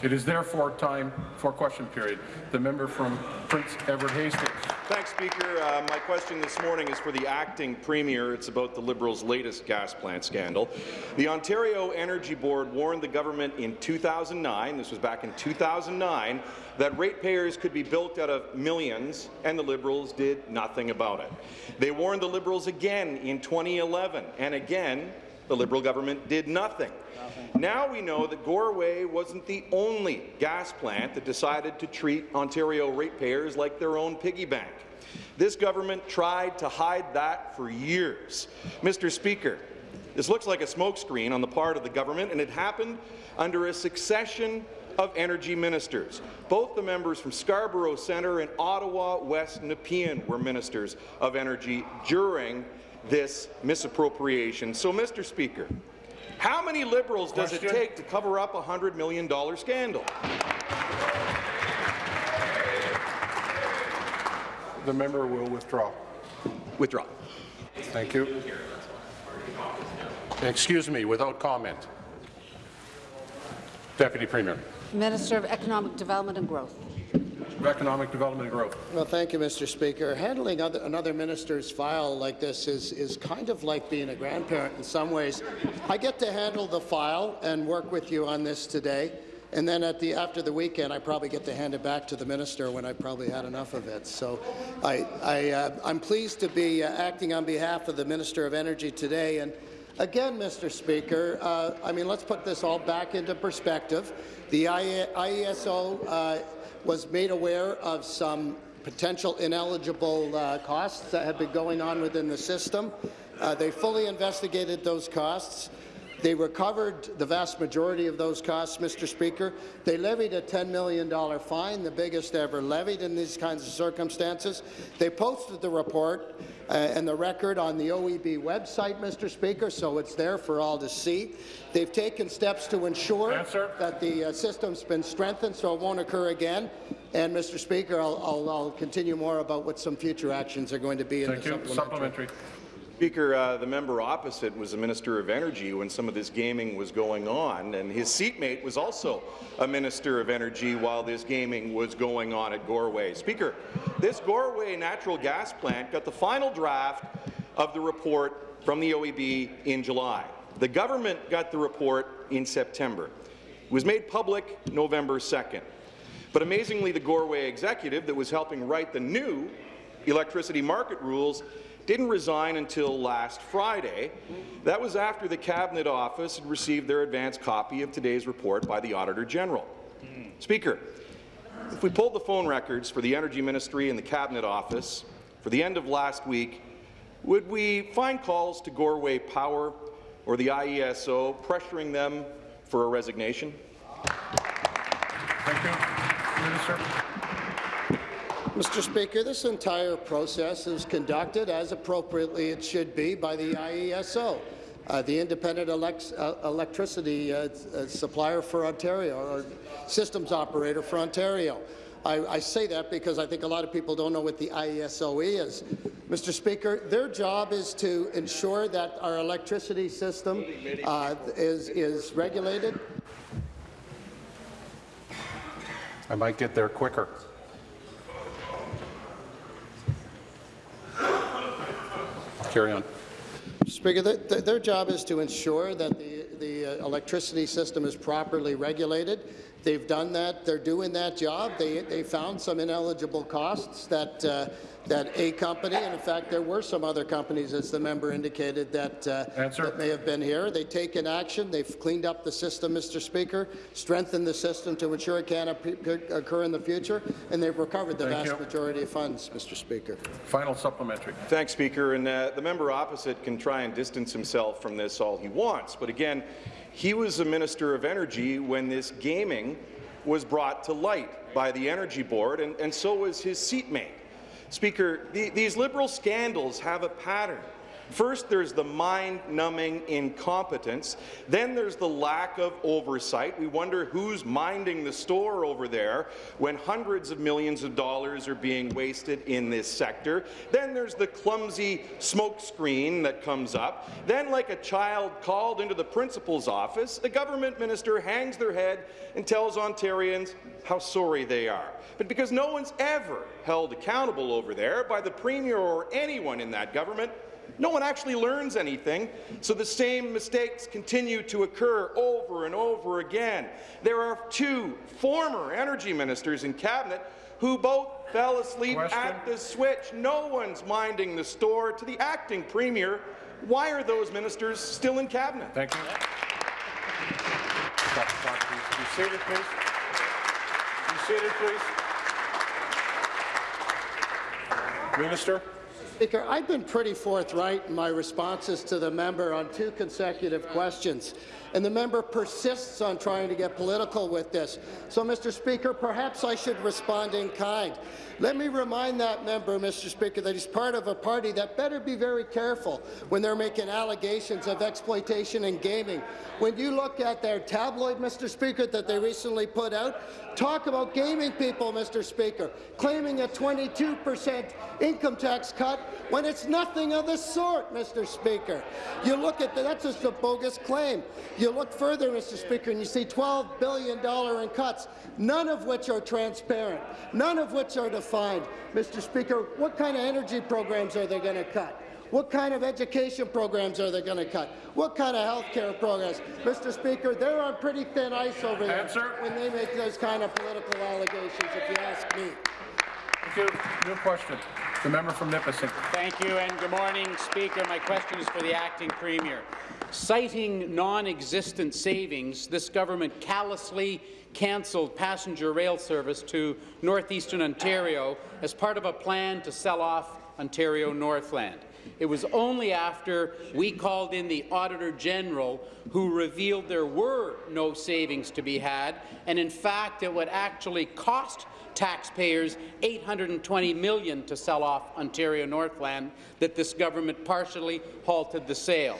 It is therefore time for question period. The member from Prince Edward Hastings. Thanks, Speaker. Uh, my question this morning is for the acting premier. It's about the Liberals' latest gas plant scandal. The Ontario Energy Board warned the government in 2009, this was back in 2009, that ratepayers could be built out of millions, and the Liberals did nothing about it. They warned the Liberals again in 2011, and again, the Liberal government did nothing. Now we know that Goreway wasn't the only gas plant that decided to treat Ontario ratepayers like their own piggy bank. This government tried to hide that for years. Mr. Speaker, this looks like a smokescreen on the part of the government, and it happened under a succession of energy ministers. Both the members from Scarborough Centre and Ottawa West Nepean were ministers of energy during this misappropriation. So, Mr. Speaker, how many Liberals does it take to cover up a $100 million scandal? The member will withdraw. Withdraw. Thank you. Excuse me, without comment. Deputy Premier. Minister of Economic Development and Growth. Economic Development Growth. Well, thank you, Mr. Speaker. Handling other, another minister's file like this is, is kind of like being a grandparent in some ways. I get to handle the file and work with you on this today, and then at the, after the weekend, I probably get to hand it back to the minister when I probably had enough of it. So I, I, uh, I'm pleased to be uh, acting on behalf of the Minister of Energy today. And Again, Mr. Speaker, uh, I mean, let's put this all back into perspective. The IESO uh, was made aware of some potential ineligible uh, costs that had been going on within the system. Uh, they fully investigated those costs. They recovered the vast majority of those costs, Mr. Speaker. They levied a $10 million fine, the biggest ever levied in these kinds of circumstances. They posted the report uh, and the record on the OEB website, Mr. Speaker, so it's there for all to see. They've taken steps to ensure Answer. that the uh, system's been strengthened so it won't occur again. And, Mr. Speaker, I'll, I'll, I'll continue more about what some future actions are going to be in the you. supplementary. Supplementary. Speaker, uh, the member opposite was the Minister of Energy when some of this gaming was going on, and his seatmate was also a Minister of Energy while this gaming was going on at Goreway. Speaker, this Goreway natural gas plant got the final draft of the report from the OEB in July. The government got the report in September. It was made public November 2nd. But amazingly, the Goreway executive that was helping write the new electricity market rules didn't resign until last Friday. That was after the Cabinet Office had received their advance copy of today's report by the Auditor General. Speaker, if we pulled the phone records for the Energy Ministry and the Cabinet Office for the end of last week, would we find calls to Goreway Power or the IESO pressuring them for a resignation? Thank you. Minister. Mr. Speaker, this entire process is conducted as appropriately it should be by the IESO, uh, the independent elect uh, electricity uh, uh, supplier for Ontario, or systems operator for Ontario. I, I, say that because I think a lot of people don't know what the IESO is. Mr. Speaker, their job is to ensure that our electricity system uh, is, is regulated. I might get there quicker. Carry on. Speaker, the, the, their job is to ensure that the, the uh, electricity system is properly regulated. They've done that. They're doing that job. They, they found some ineligible costs that uh, that a company, and in fact there were some other companies, as the member indicated, that, uh, that may have been here. They've taken action. They've cleaned up the system, Mr. Speaker, strengthened the system to ensure it can't occur in the future, and they've recovered the Thank vast you. majority of funds, Mr. Speaker. Final supplementary. Thanks, Speaker. And uh, the member opposite can try and distance himself from this all he wants. But again, he was the Minister of Energy when this gaming was brought to light by the Energy Board, and, and so was his seatmate. Speaker, the, these Liberal scandals have a pattern. First, there's the mind-numbing incompetence. Then there's the lack of oversight. We wonder who's minding the store over there when hundreds of millions of dollars are being wasted in this sector. Then there's the clumsy smokescreen that comes up. Then, like a child called into the principal's office, the government minister hangs their head and tells Ontarians how sorry they are. But because no one's ever held accountable over there by the Premier or anyone in that government, no one actually learns anything, so the same mistakes continue to occur over and over again. There are two former energy ministers in cabinet who both fell asleep Question. at the switch. No one's minding the store. To the acting premier, why are those ministers still in cabinet? Thank you. Stop the please. Be seated, please. Be seated, please. Minister? Speaker, I've been pretty forthright in my responses to the member on two consecutive questions, and the member persists on trying to get political with this. So, Mr. Speaker, perhaps I should respond in kind. Let me remind that member, Mr. Speaker, that he's part of a party that better be very careful when they're making allegations of exploitation in gaming. When you look at their tabloid, Mr. Speaker, that they recently put out, talk about gaming people, Mr. Speaker, claiming a 22 percent income tax cut when it's nothing of the sort, Mr. Speaker. You look at the, that's just a bogus claim. You look further, Mr. Speaker, and you see $12 billion in cuts, none of which are transparent, none of which are defined. Mr. Speaker, what kind of energy programs are they going to cut? What kind of education programs are they going to cut? What kind of health care programs? Mr. Speaker, they're on pretty thin ice over there Answer. when they make those kind of political allegations, if you ask me. Thank you. New question. The member from Nipissing. Thank you, and good morning, Speaker. My question is for the acting premier. Citing non-existent savings, this government callously cancelled passenger rail service to northeastern Ontario as part of a plan to sell off Ontario Northland. It was only after we called in the Auditor General who revealed there were no savings to be had, and in fact it would actually cost taxpayers 820 million to sell off Ontario Northland that this government partially halted the sale.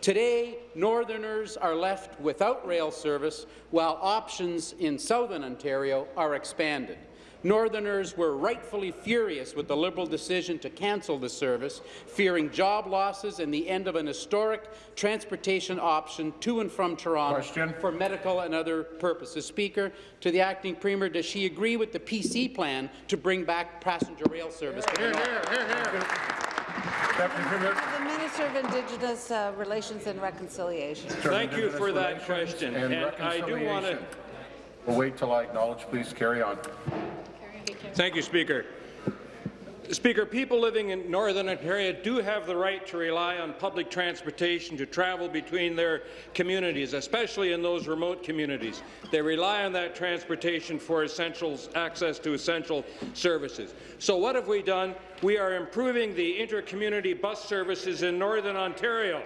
Today, Northerners are left without rail service, while options in southern Ontario are expanded. Northerners were rightfully furious with the Liberal decision to cancel the service, fearing job losses and the end of an historic transportation option to and from Toronto Question. for medical and other purposes. Speaker, to the acting premier, does she agree with the PC plan to bring back passenger rail service to the north? Deputy Premier. The Minister of Indigenous uh, Relations and Reconciliation. Thank you for that question. And And I do want to reconciliation. We'll wait till I acknowledge. Please carry on. Thank you, Speaker. Speaker, people living in Northern Ontario do have the right to rely on public transportation to travel between their communities, especially in those remote communities. They rely on that transportation for essentials, access to essential services. So what have we done? We are improving the inter-community bus services in Northern Ontario.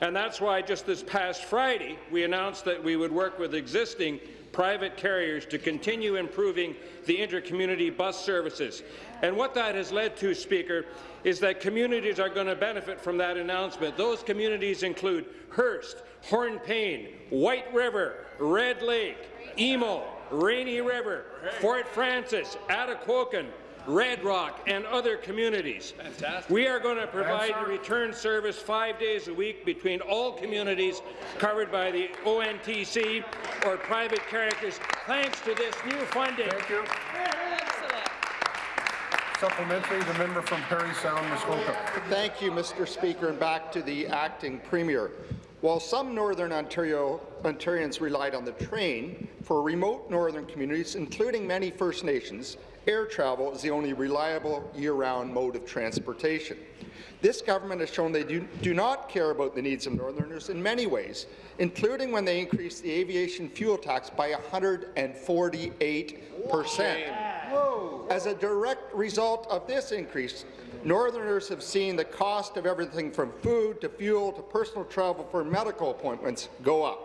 And that's why just this past Friday, we announced that we would work with existing private carriers to continue improving the inter-community bus services. And what that has led to, Speaker, is that communities are going to benefit from that announcement. Those communities include Hearst, Hornepayne, White River, Red Lake, Emo, Rainy River, Fort Frances, Atikokan, Red Rock, and other communities. Fantastic. We are going to provide a return service five days a week between all communities covered by the ONTC or private carriers, thanks to this new funding. Thank you. Supplementary, the member from Parry Sound, Muskoka. Thank you, Mr. Speaker, and back to the acting premier. While some Northern Ontario Ontarians relied on the train, for remote northern communities, including many First Nations, air travel is the only reliable year-round mode of transportation. This government has shown they do, do not care about the needs of Northerners in many ways, including when they increased the aviation fuel tax by 148 percent. As a direct result of this increase, Northerners have seen the cost of everything from food to fuel to personal travel for medical appointments go up.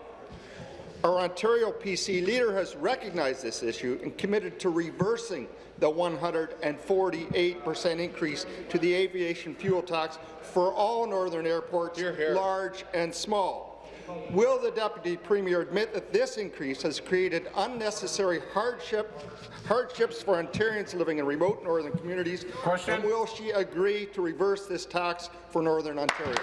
Our Ontario PC leader has recognized this issue and committed to reversing the 148% increase to the aviation fuel tax for all northern airports, large and small. Will the Deputy Premier admit that this increase has created unnecessary hardship, hardships for Ontarians living in remote northern communities? Question. And will she agree to reverse this tax for Northern Ontario?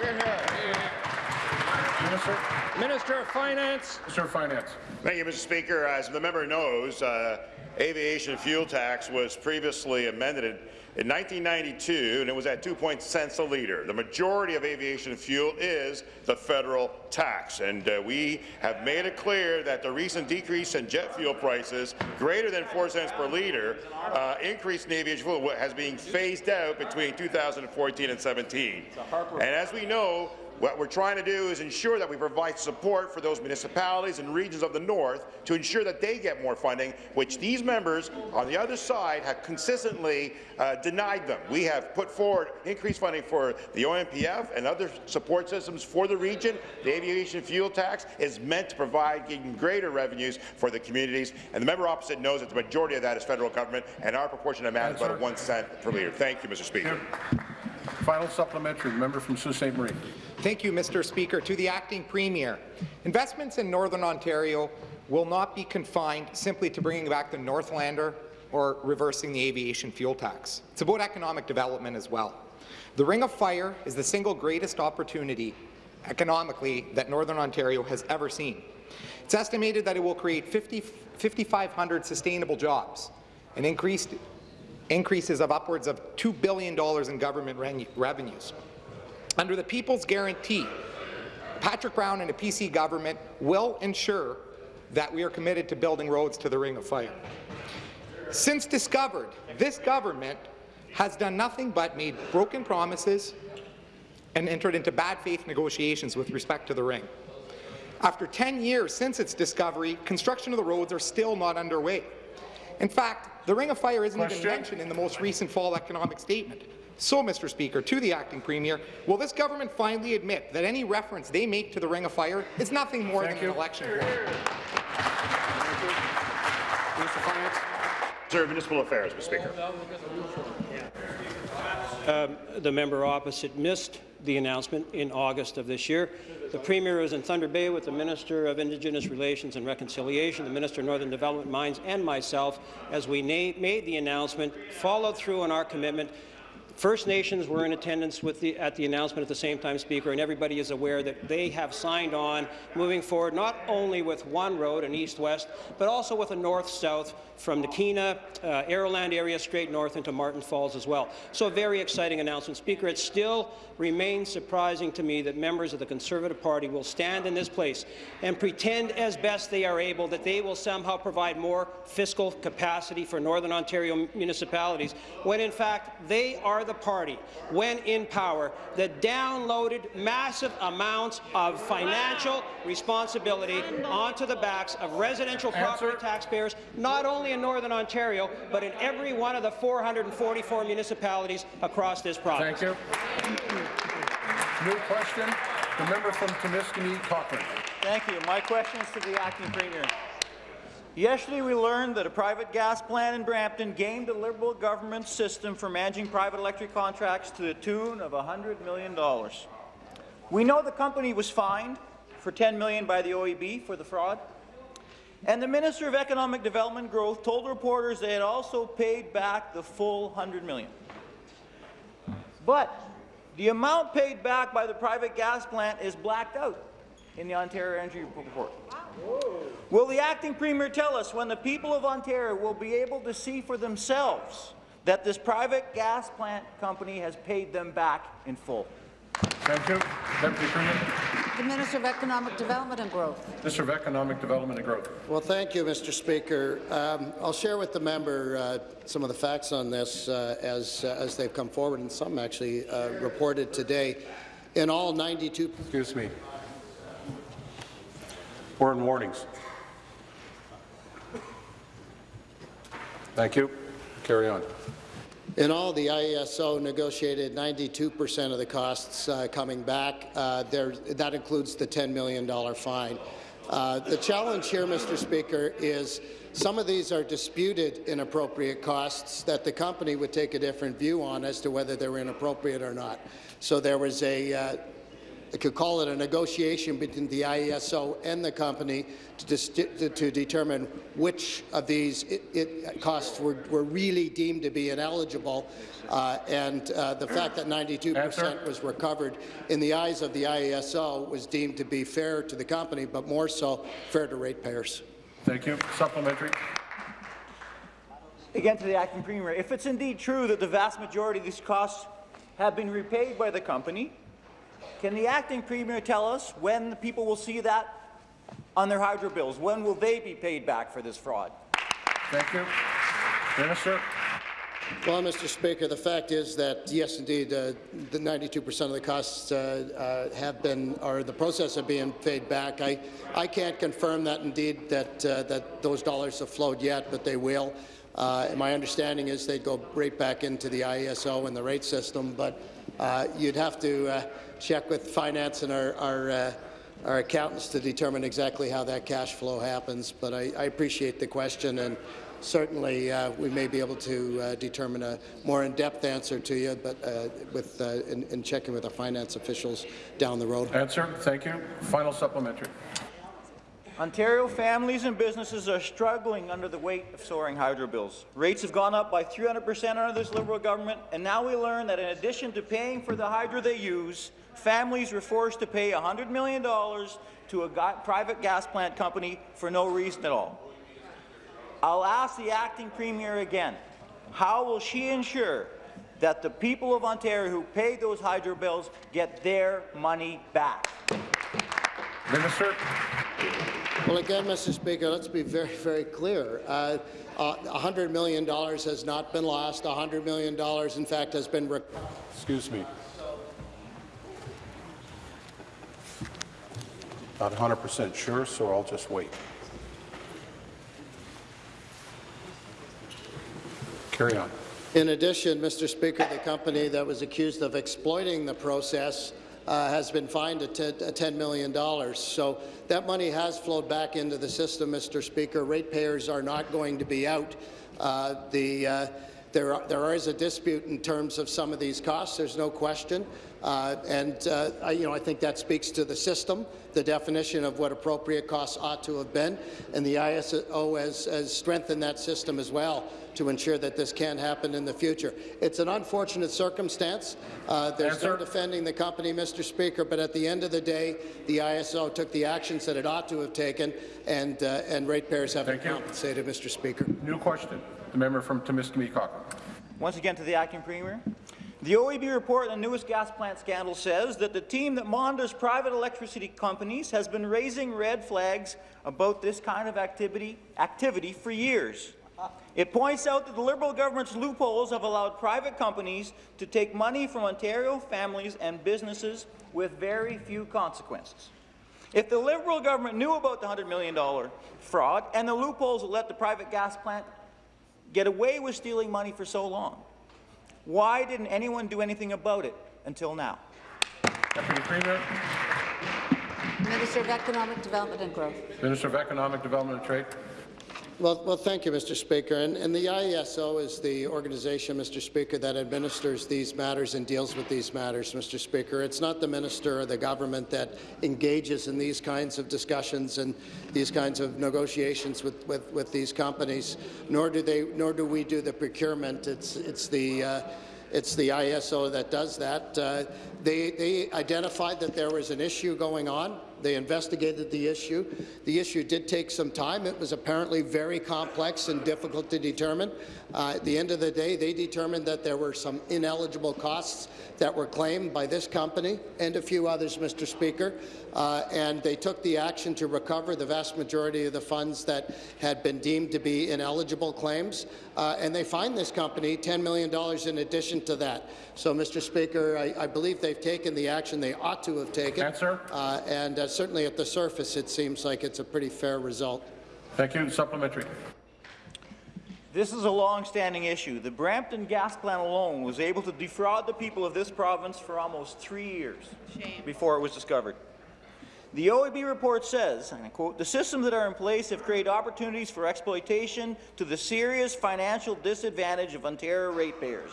Minister, Minister of Finance. Minister of Finance. Thank you, Mr. Speaker. As the member knows, uh, aviation fuel tax was previously amended in 1992, and it was at 2 cents a litre. The majority of aviation fuel is the federal tax, and uh, we have made it clear that the recent decrease in jet fuel prices, greater than 4 cents per litre, uh, increase in aviation fuel has been phased out between 2014 and 17. And as we know, what we're trying to do is ensure that we provide support for those municipalities and regions of the north to ensure that they get more funding, which these members on the other side have consistently uh, denied them. We have put forward increased funding for the OMPF and other support systems for the region. The aviation fuel tax is meant to provide even greater revenues for the communities, and the member opposite knows that the majority of that is federal government, and our proportion of that is about one cent per litre. Thank you, Mr. Speaker. Final supplementary, member from Sault Ste. Marie. Thank you, Mr. Speaker. To the acting premier, investments in Northern Ontario will not be confined simply to bringing back the Northlander or reversing the aviation fuel tax. It's about economic development as well. The Ring of Fire is the single greatest opportunity economically that Northern Ontario has ever seen. It's estimated that it will create 50 5,500 sustainable jobs and increased increases of upwards of $2 billion in government revenues. Under the People's Guarantee, Patrick Brown and the PC government will ensure that we are committed to building roads to the Ring of Fire. Since discovered, this government has done nothing but made broken promises and entered into bad faith negotiations with respect to the ring. After 10 years since its discovery, construction of the roads are still not underway. In fact, the Ring of Fire isn't Question. even mentioned in the most recent fall economic statement. So, Mr. Speaker, to the acting premier, will this government finally admit that any reference they make to the Ring of Fire is nothing more Thank than you. an election ploy? Minister of Finance. Sir, Municipal Affairs, Mr. Speaker. Um, the member opposite missed the announcement in August of this year. The Premier was in Thunder Bay with the Minister of Indigenous Relations and Reconciliation, the Minister of Northern Development Mines, and myself as we made the announcement, followed through on our commitment First Nations were in attendance the, at the announcement at the same time, Speaker, and everybody is aware that they have signed on moving forward not only with one road, an east-west, but also with a north-south from the Keena, uh, Aroland area straight north into Marten Falls as well. So a very exciting announcement. Speaker, it still remains surprising to me that members of the Conservative Party will stand in this place and pretend as best they are able that they will somehow provide more fiscal capacity for Northern Ontario municipalities, when in fact they are the party, when in power, that downloaded massive amounts of financial responsibility onto the backs of residential property taxpayers, not only in Northern Ontario, but in every one of the 444 municipalities across this province. Thank you. New question, the member from Timiskaming, Cochrane. Thank you. My question is to the acting premier. Yesterday, we learned that a private gas plant in Brampton gamed the Liberal government system for managing private electric contracts to the tune of $100 million. We know the company was fined for 10 million by the OEB for the fraud. And the Minister of Economic Development Growth told reporters they had also paid back the full 100 million. But the amount paid back by the private gas plant is blacked out in the Ontario Energy Report. Will the acting premier tell us when the people of Ontario will be able to see for themselves that this private gas plant company has paid them back in full? Thank you. Deputy Premier. The Minister of Economic Development and Growth. Minister of Economic Development and Growth. Well, thank you, Mr. Speaker. Um, I'll share with the member uh, some of the facts on this uh, as, uh, as they've come forward, and some actually uh, reported today. In all, 92. Excuse me. We're in warnings. Thank you. Carry on. In all, the IESO negotiated 92% of the costs uh, coming back. Uh, there, that includes the $10 million fine. Uh, the challenge here, Mr. Speaker, is some of these are disputed inappropriate costs that the company would take a different view on as to whether they were inappropriate or not. So there was a, uh, could call it a negotiation between the IESO and the company to, to, to determine which of these it, it costs were, were, really deemed to be ineligible. Uh, and uh, the fact that 92% was recovered in the eyes of the IESO was deemed to be fair to the company, but more so fair to ratepayers. Thank you. Supplementary. Again to the acting premier. If it's indeed true that the vast majority of these costs have been repaid by the company, can the acting premier tell us when the people will see that on their hydro bills? When will they be paid back for this fraud? Thank you. Minister. Well, Mr. Speaker, the fact is that, yes, indeed, uh, the 92% of the costs uh, uh, have been, or the process of being paid back. I, I can't confirm that, indeed, that, uh, that those dollars have flowed yet, but they will. Uh, my understanding is they go right back into the IESO and the rate system, but uh, you'd have to check with finance and our, our our accountants to determine exactly how that cash flow happens, but I, I appreciate the question, and certainly uh, we may be able to uh, determine a more in-depth answer to you, but uh, with uh, in, in, checking with our finance officials down the road. Answer. Thank you. Final supplementary. Ontario families and businesses are struggling under the weight of soaring hydro bills. Rates have gone up by 300% under this Liberal government, and now we learn that in addition to paying for the hydro they use, families were forced to pay $100 million to a private gas plant company for no reason at all. I'll ask the acting premier again, how will she ensure that the people of Ontario who paid those hydro bills get their money back? Minister. Well, again, Mr. Speaker, let's be very, very clear. Uh, uh, $100 million has not been lost. $100 million, in fact, has been. Excuse me. Not 100% sure, so I'll just wait. Carry on. In addition, Mr. Speaker, the company that was accused of exploiting the process uh, has been fined at $10 million. So that money has flowed back into the system, Mr. Speaker. Ratepayers are not going to be out. Uh, the, uh, there, there is a dispute in terms of some of these costs, there's no question. Uh, and uh, I, you know, I think that speaks to the system, the definition of what appropriate costs ought to have been, and the ISO has, has strengthened that system as well to ensure that this can happen in the future. It's an unfortunate circumstance. Uh, there's no defending the company, Mr. Speaker, but at the end of the day, the ISO took the actions that it ought to have taken, and, uh, and ratepayers have been compensated, Mr. Speaker. New question. The member from Timiskaming Cochrane. Once again to the acting premier. The OEB report on the newest gas plant scandal says that the team that monitors private electricity companies has been raising red flags about this kind of activity, activity for years. It points out that the Liberal government's loopholes have allowed private companies to take money from Ontario families and businesses with very few consequences. If the Liberal government knew about the $100 million fraud and the loopholes that let the private gas plant get away with stealing money for so long, why didn't anyone do anything about it until now? Deputy Premier. Minister of Economic Development and Growth. Minister of Economic Development and Trade. Well, well, thank you, Mr. Speaker. And, and, the IESO is the organization, Mr. Speaker, that administers these matters and deals with these matters, Mr. Speaker. It's not the minister or the government that engages in these kinds of discussions and these kinds of negotiations with, with, with these companies, nor do they, nor do we do the procurement. It's, it's the uh, it's the IESO that does that. Uh, they, they identified that there was an issue going on. They investigated the issue. The issue did take some time. It was apparently very complex and difficult to determine. Uh, at the end of the day, they determined that there were some ineligible costs that were claimed by this company and a few others, Mr. Speaker, uh, and they took the action to recover the vast majority of the funds that had been deemed to be ineligible claims, uh, and they fined this company $10 million in addition to that. So, Mr. Speaker, I, I believe they've taken the action they ought to have taken, Answer. Uh, and uh, certainly at the surface it seems like it's a pretty fair result. Thank you. Supplementary. This is a long-standing issue. The Brampton gas plant alone was able to defraud the people of this province for almost three years Shame. before it was discovered. The OEB report says, and I quote, the systems that are in place have created opportunities for exploitation to the serious financial disadvantage of Ontario ratepayers.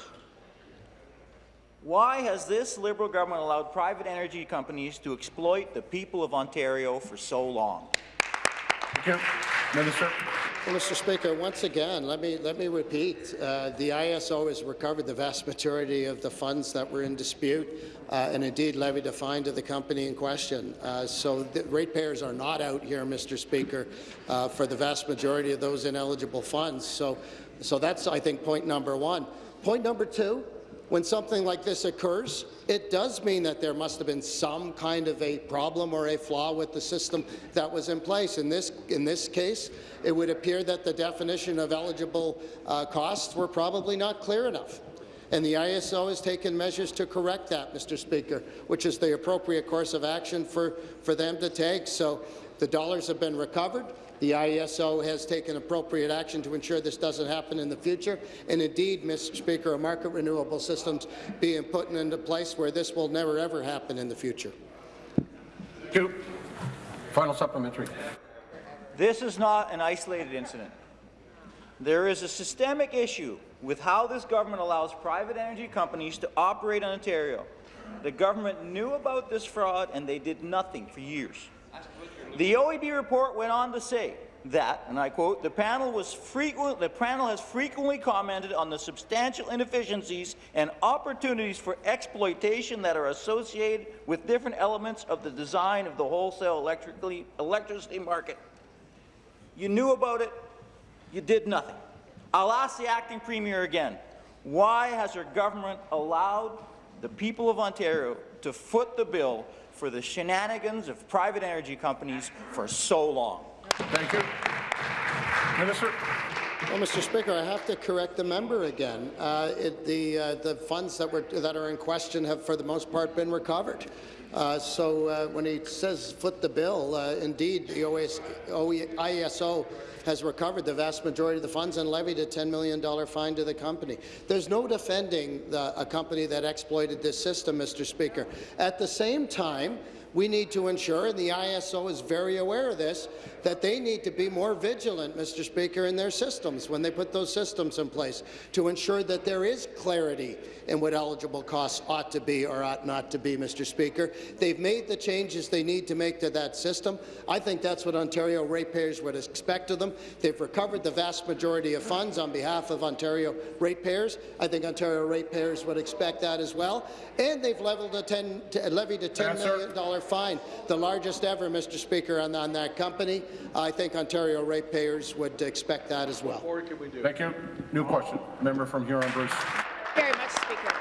Why has this Liberal government allowed private energy companies to exploit the people of Ontario for so long? Thank you. Minister. Well, Mr. Speaker, once again, let me let me repeat: uh, the ISO has recovered the vast majority of the funds that were in dispute, uh, and indeed levied a fine to the company in question. Uh, so, the ratepayers are not out here, Mr. Speaker, uh, for the vast majority of those ineligible funds. So, so that's I think point number one. Point number two when something like this occurs, it does mean that there must have been some kind of a problem or a flaw with the system that was in place. In this, in this case, it would appear that the definition of eligible uh, costs were probably not clear enough. And the ISO has taken measures to correct that, Mr. Speaker, which is the appropriate course of action for, for them to take. So the dollars have been recovered. The IESO has taken appropriate action to ensure this doesn't happen in the future, and indeed, Mr. Speaker, a market renewable systems being put into place where this will never ever happen in the future. Thank you. Final supplementary. This is not an isolated incident. There is a systemic issue with how this government allows private energy companies to operate in Ontario. The government knew about this fraud and they did nothing for years. The OEB report went on to say that, and I quote, the panel, was frequent, the panel has frequently commented on the substantial inefficiencies and opportunities for exploitation that are associated with different elements of the design of the wholesale electricity market. You knew about it, you did nothing. I'll ask the acting premier again, why has her government allowed the people of Ontario to foot the bill for the shenanigans of private energy companies for so long. Thank you. Minister. Well, Mr. Speaker, I have to correct the member again. Uh, it, the uh, the funds that were that are in question have, for the most part, been recovered. Uh, so uh, when he says foot the bill, uh, indeed, the OAS, ISO has recovered the vast majority of the funds and levied a $10 million fine to the company. There's no defending the, a company that exploited this system, Mr. Speaker. At the same time, we need to ensure, and the ISO is very aware of this, that they need to be more vigilant, Mr. Speaker, in their systems when they put those systems in place to ensure that there is clarity in what eligible costs ought to be or ought not to be, Mr. Speaker. They've made the changes they need to make to that system. I think that's what Ontario ratepayers would expect of them. They've recovered the vast majority of funds on behalf of Ontario ratepayers. I think Ontario ratepayers would expect that as well. And they've leveled a 10, levied a $10 million fine, the largest ever, Mr. Speaker, on, on that company. I think Ontario ratepayers would expect that as well. What can we do? Thank you. New question. Member from Huron-Bruce. Very much, Speaker.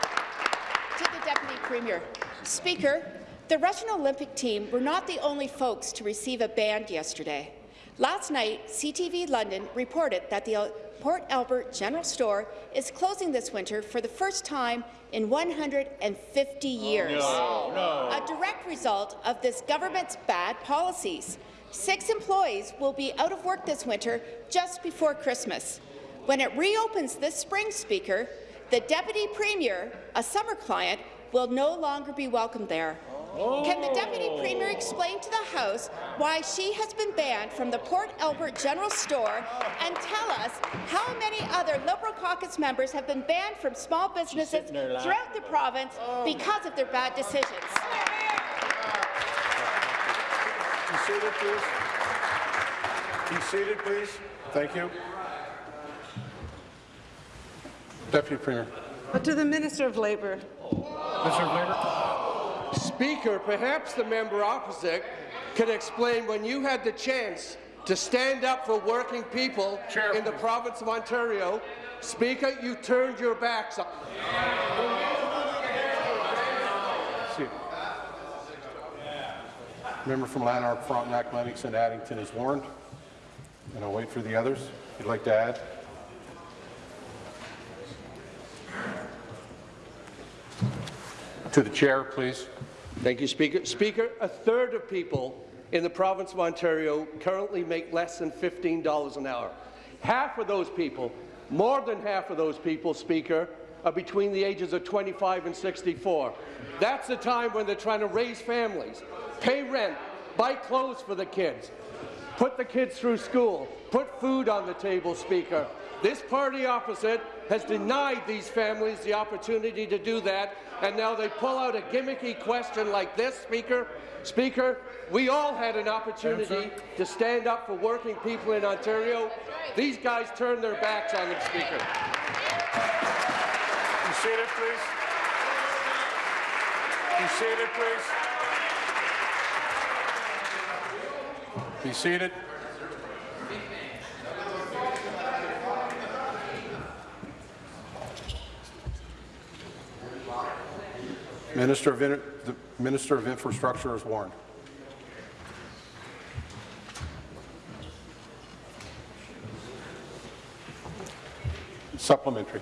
To the Deputy Premier. Speaker, the Russian Olympic team were not the only folks to receive a band yesterday. Last night, CTV London reported that the Port Albert General Store is closing this winter for the first time in 150 years. Oh, no. A direct result of this government's bad policies. Six employees will be out of work this winter just before Christmas. When it reopens this spring, Speaker, the Deputy Premier, a summer client, will no longer be welcome there. Can the Deputy Premier explain to the House why she has been banned from the Port Albert General Store and tell us how many other Liberal caucus members have been banned from small businesses throughout the province because of their bad decisions? Be seated, please. Be seated, please. Thank you. Deputy Premier. To the Minister of Labour. Minister of Labour. Speaker, perhaps the member opposite could explain when you had the chance to stand up for working people Chair, in the province of Ontario. Speaker, you turned your backs on. Member from Lanark, Frontenac, Lennox, and Addington is warned. And I'll wait for the others. If you'd like to add. To the chair, please. Thank you, Speaker. Speaker, a third of people in the province of Ontario currently make less than $15 an hour. Half of those people, more than half of those people, Speaker, are between the ages of 25 and 64. That's the time when they're trying to raise families, pay rent, buy clothes for the kids, put the kids through school, put food on the table, Speaker. This party opposite has denied these families the opportunity to do that, and now they pull out a gimmicky question like this, Speaker. Speaker, we all had an opportunity to stand up for working people in Ontario. These guys turned their backs on them, Speaker. Be seated, please. Be seated, please. Be seated. Minister of, the Minister of Infrastructure is warned. Supplementary.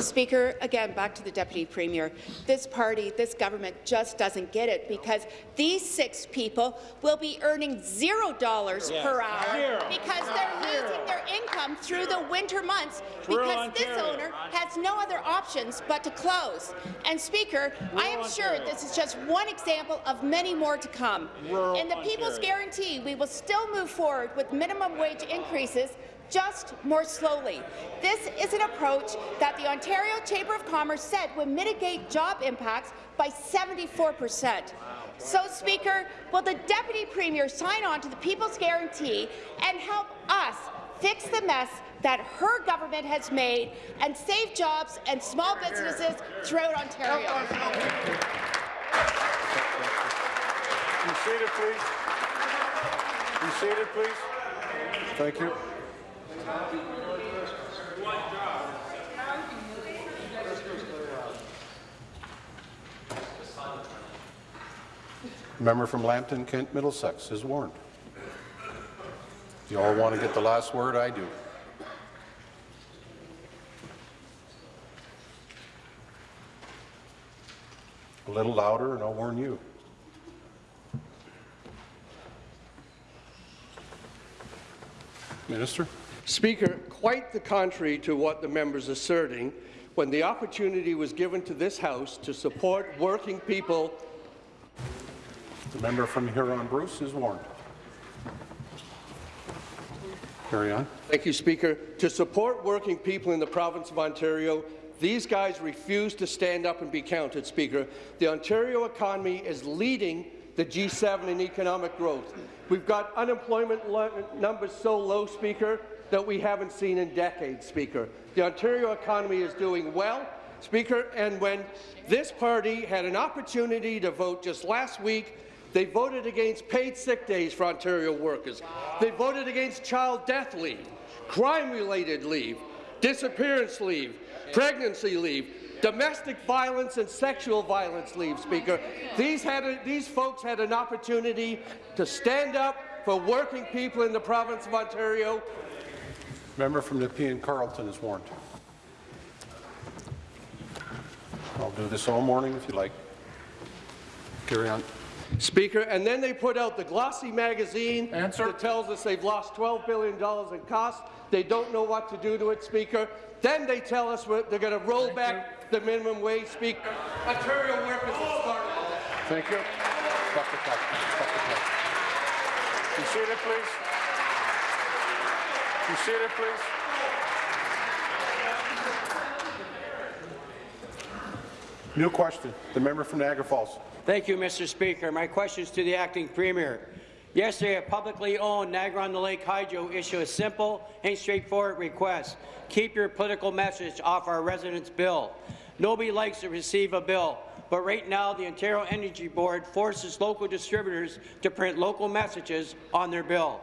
Speaker, again, back to the Deputy Premier. This party, this government just doesn't get it because these six people will be earning zero dollars Yes. per hour Zero. because they're losing their income through the winter months because this owner has no other options but to close. And Speaker, I am sure Ontario. this is just one example of many more to come. Rural In the People's Ontario. Guarantee, we will still move forward with minimum wage increases just more slowly. This is an approach that the Ontario Chamber of Commerce said would mitigate job impacts by 74 percent. So, Speaker, will the Deputy Premier sign on to the People's Guarantee and help us fix the mess that her government has made and save jobs and small businesses throughout Ontario? Be seated, please. Be seated, please. Thank you. Member from Lambton, Kent, Middlesex is warned. You all want to get the last word? I do. A little louder and I'll warn you. Minister? Speaker, quite the contrary to what the member's asserting, when the opportunity was given to this House to support working people, The member from Huron Bruce is warned. Carry on. thank you, Speaker, to support working people in the province of Ontario, these guys refuse to stand up and be counted, Speaker. The Ontario economy is leading the G7 in economic growth. We've got unemployment numbers so low, Speaker, that we haven't seen in decades, Speaker. The Ontario economy is doing well, Speaker, and when this party had an opportunity to vote just last week, they voted against paid sick days for Ontario workers. They voted against child death leave, crime-related leave, disappearance leave, pregnancy leave, domestic violence and sexual violence leave, Speaker. These, had a, these folks had an opportunity to stand up for working people in the province of Ontario. Member from Nepean Carleton is warned. I'll do this all morning if you like. Carry on. Speaker, and then they put out the glossy magazine that tells us they've lost $12 billion in costs. They don't know what to do to it, Speaker. Then they tell us we're- they're going to roll back the minimum wage, Speaker. Ontario workers have started. Thank you. Stop the clock. Stop the clock. Be seated, please. Be seated, please. New question. The member from Niagara Falls. Thank you, Mr. Speaker. My question is to the acting premier. Yesterday, a publicly owned Niagara-on-the-Lake Hydro issued a simple and straightforward request. Keep your political message off our residents' bill. Nobody likes to receive a bill, but right now the Ontario Energy Board forces local distributors to print local messages on their bill.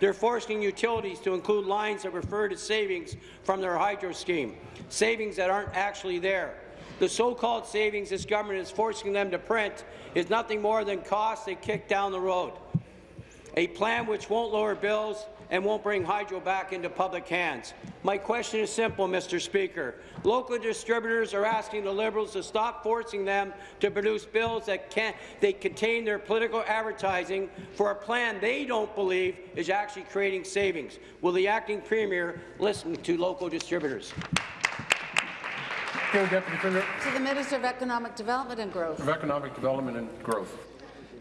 They're forcing utilities to include lines that refer to savings from their hydro scheme, savings that aren't actually there. The so-called savings this government is forcing them to print is nothing more than costs they kick down the road. A plan which won't lower bills and won't bring hydro back into public hands. My question is simple, Mr. Speaker. Local distributors are asking the Liberals to stop forcing them to produce bills that can they contain their political advertising for a plan they don't believe is actually creating savings. Will the acting premier listen to local distributors? Deputy Premier To the Minister of Economic Development and Growth. of Economic Development and Growth.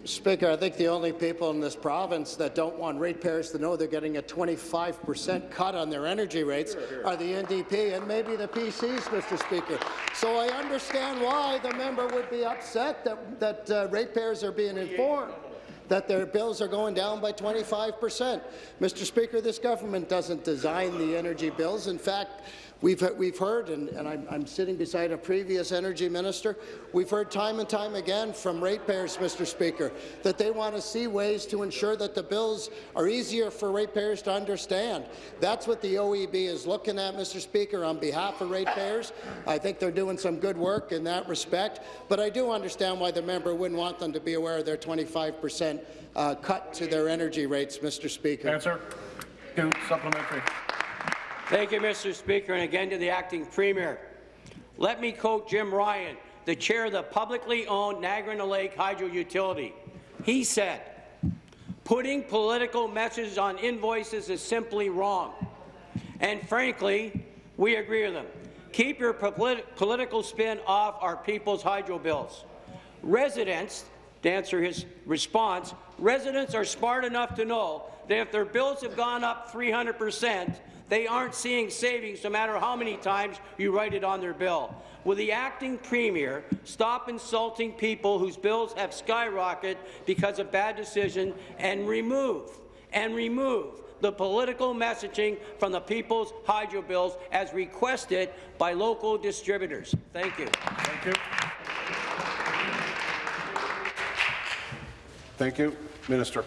Speaker, I think the only people in this province that don't want ratepayers to know they're getting a 25 per cent cut on their energy rates are the NDP and maybe the PCs, Mr. Speaker. So I understand why the member would be upset that, that uh, ratepayers are being informed that their bills are going down by 25 percent. Mr. Speaker, this government doesn't design the energy bills. In fact, We've, we've heard, and, and I'm, I'm, sitting beside a previous energy minister, we've heard time and time again from ratepayers, Mr. Speaker, that they want to see ways to ensure that the bills are easier for ratepayers to understand. That's what the OEB is looking at, Mr. Speaker, on behalf of ratepayers. I think they're doing some good work in that respect, but I do understand why the member wouldn't want them to be aware of their 25 per cent uh, cut to their energy rates, Mr. Speaker. Answer. Two, supplementary. Thank you, Mr. Speaker, and again to the acting premier. Let me quote Jim Ryan, the chair of the publicly owned Niagara Lake Hydro Utility. He said, putting political messages on invoices is simply wrong. And frankly, we agree with him. Keep your polit political spin off our people's hydro bills. Residents, to answer his response, residents are smart enough to know that if their bills have gone up 300 percent, they aren't seeing savings no matter how many times you write it on their bill. Will the acting premier stop insulting people whose bills have skyrocketed because of bad decision and remove and remove the political messaging from the people's hydro bills as requested by local distributors? Thank you. Thank you. Thank you. Minister.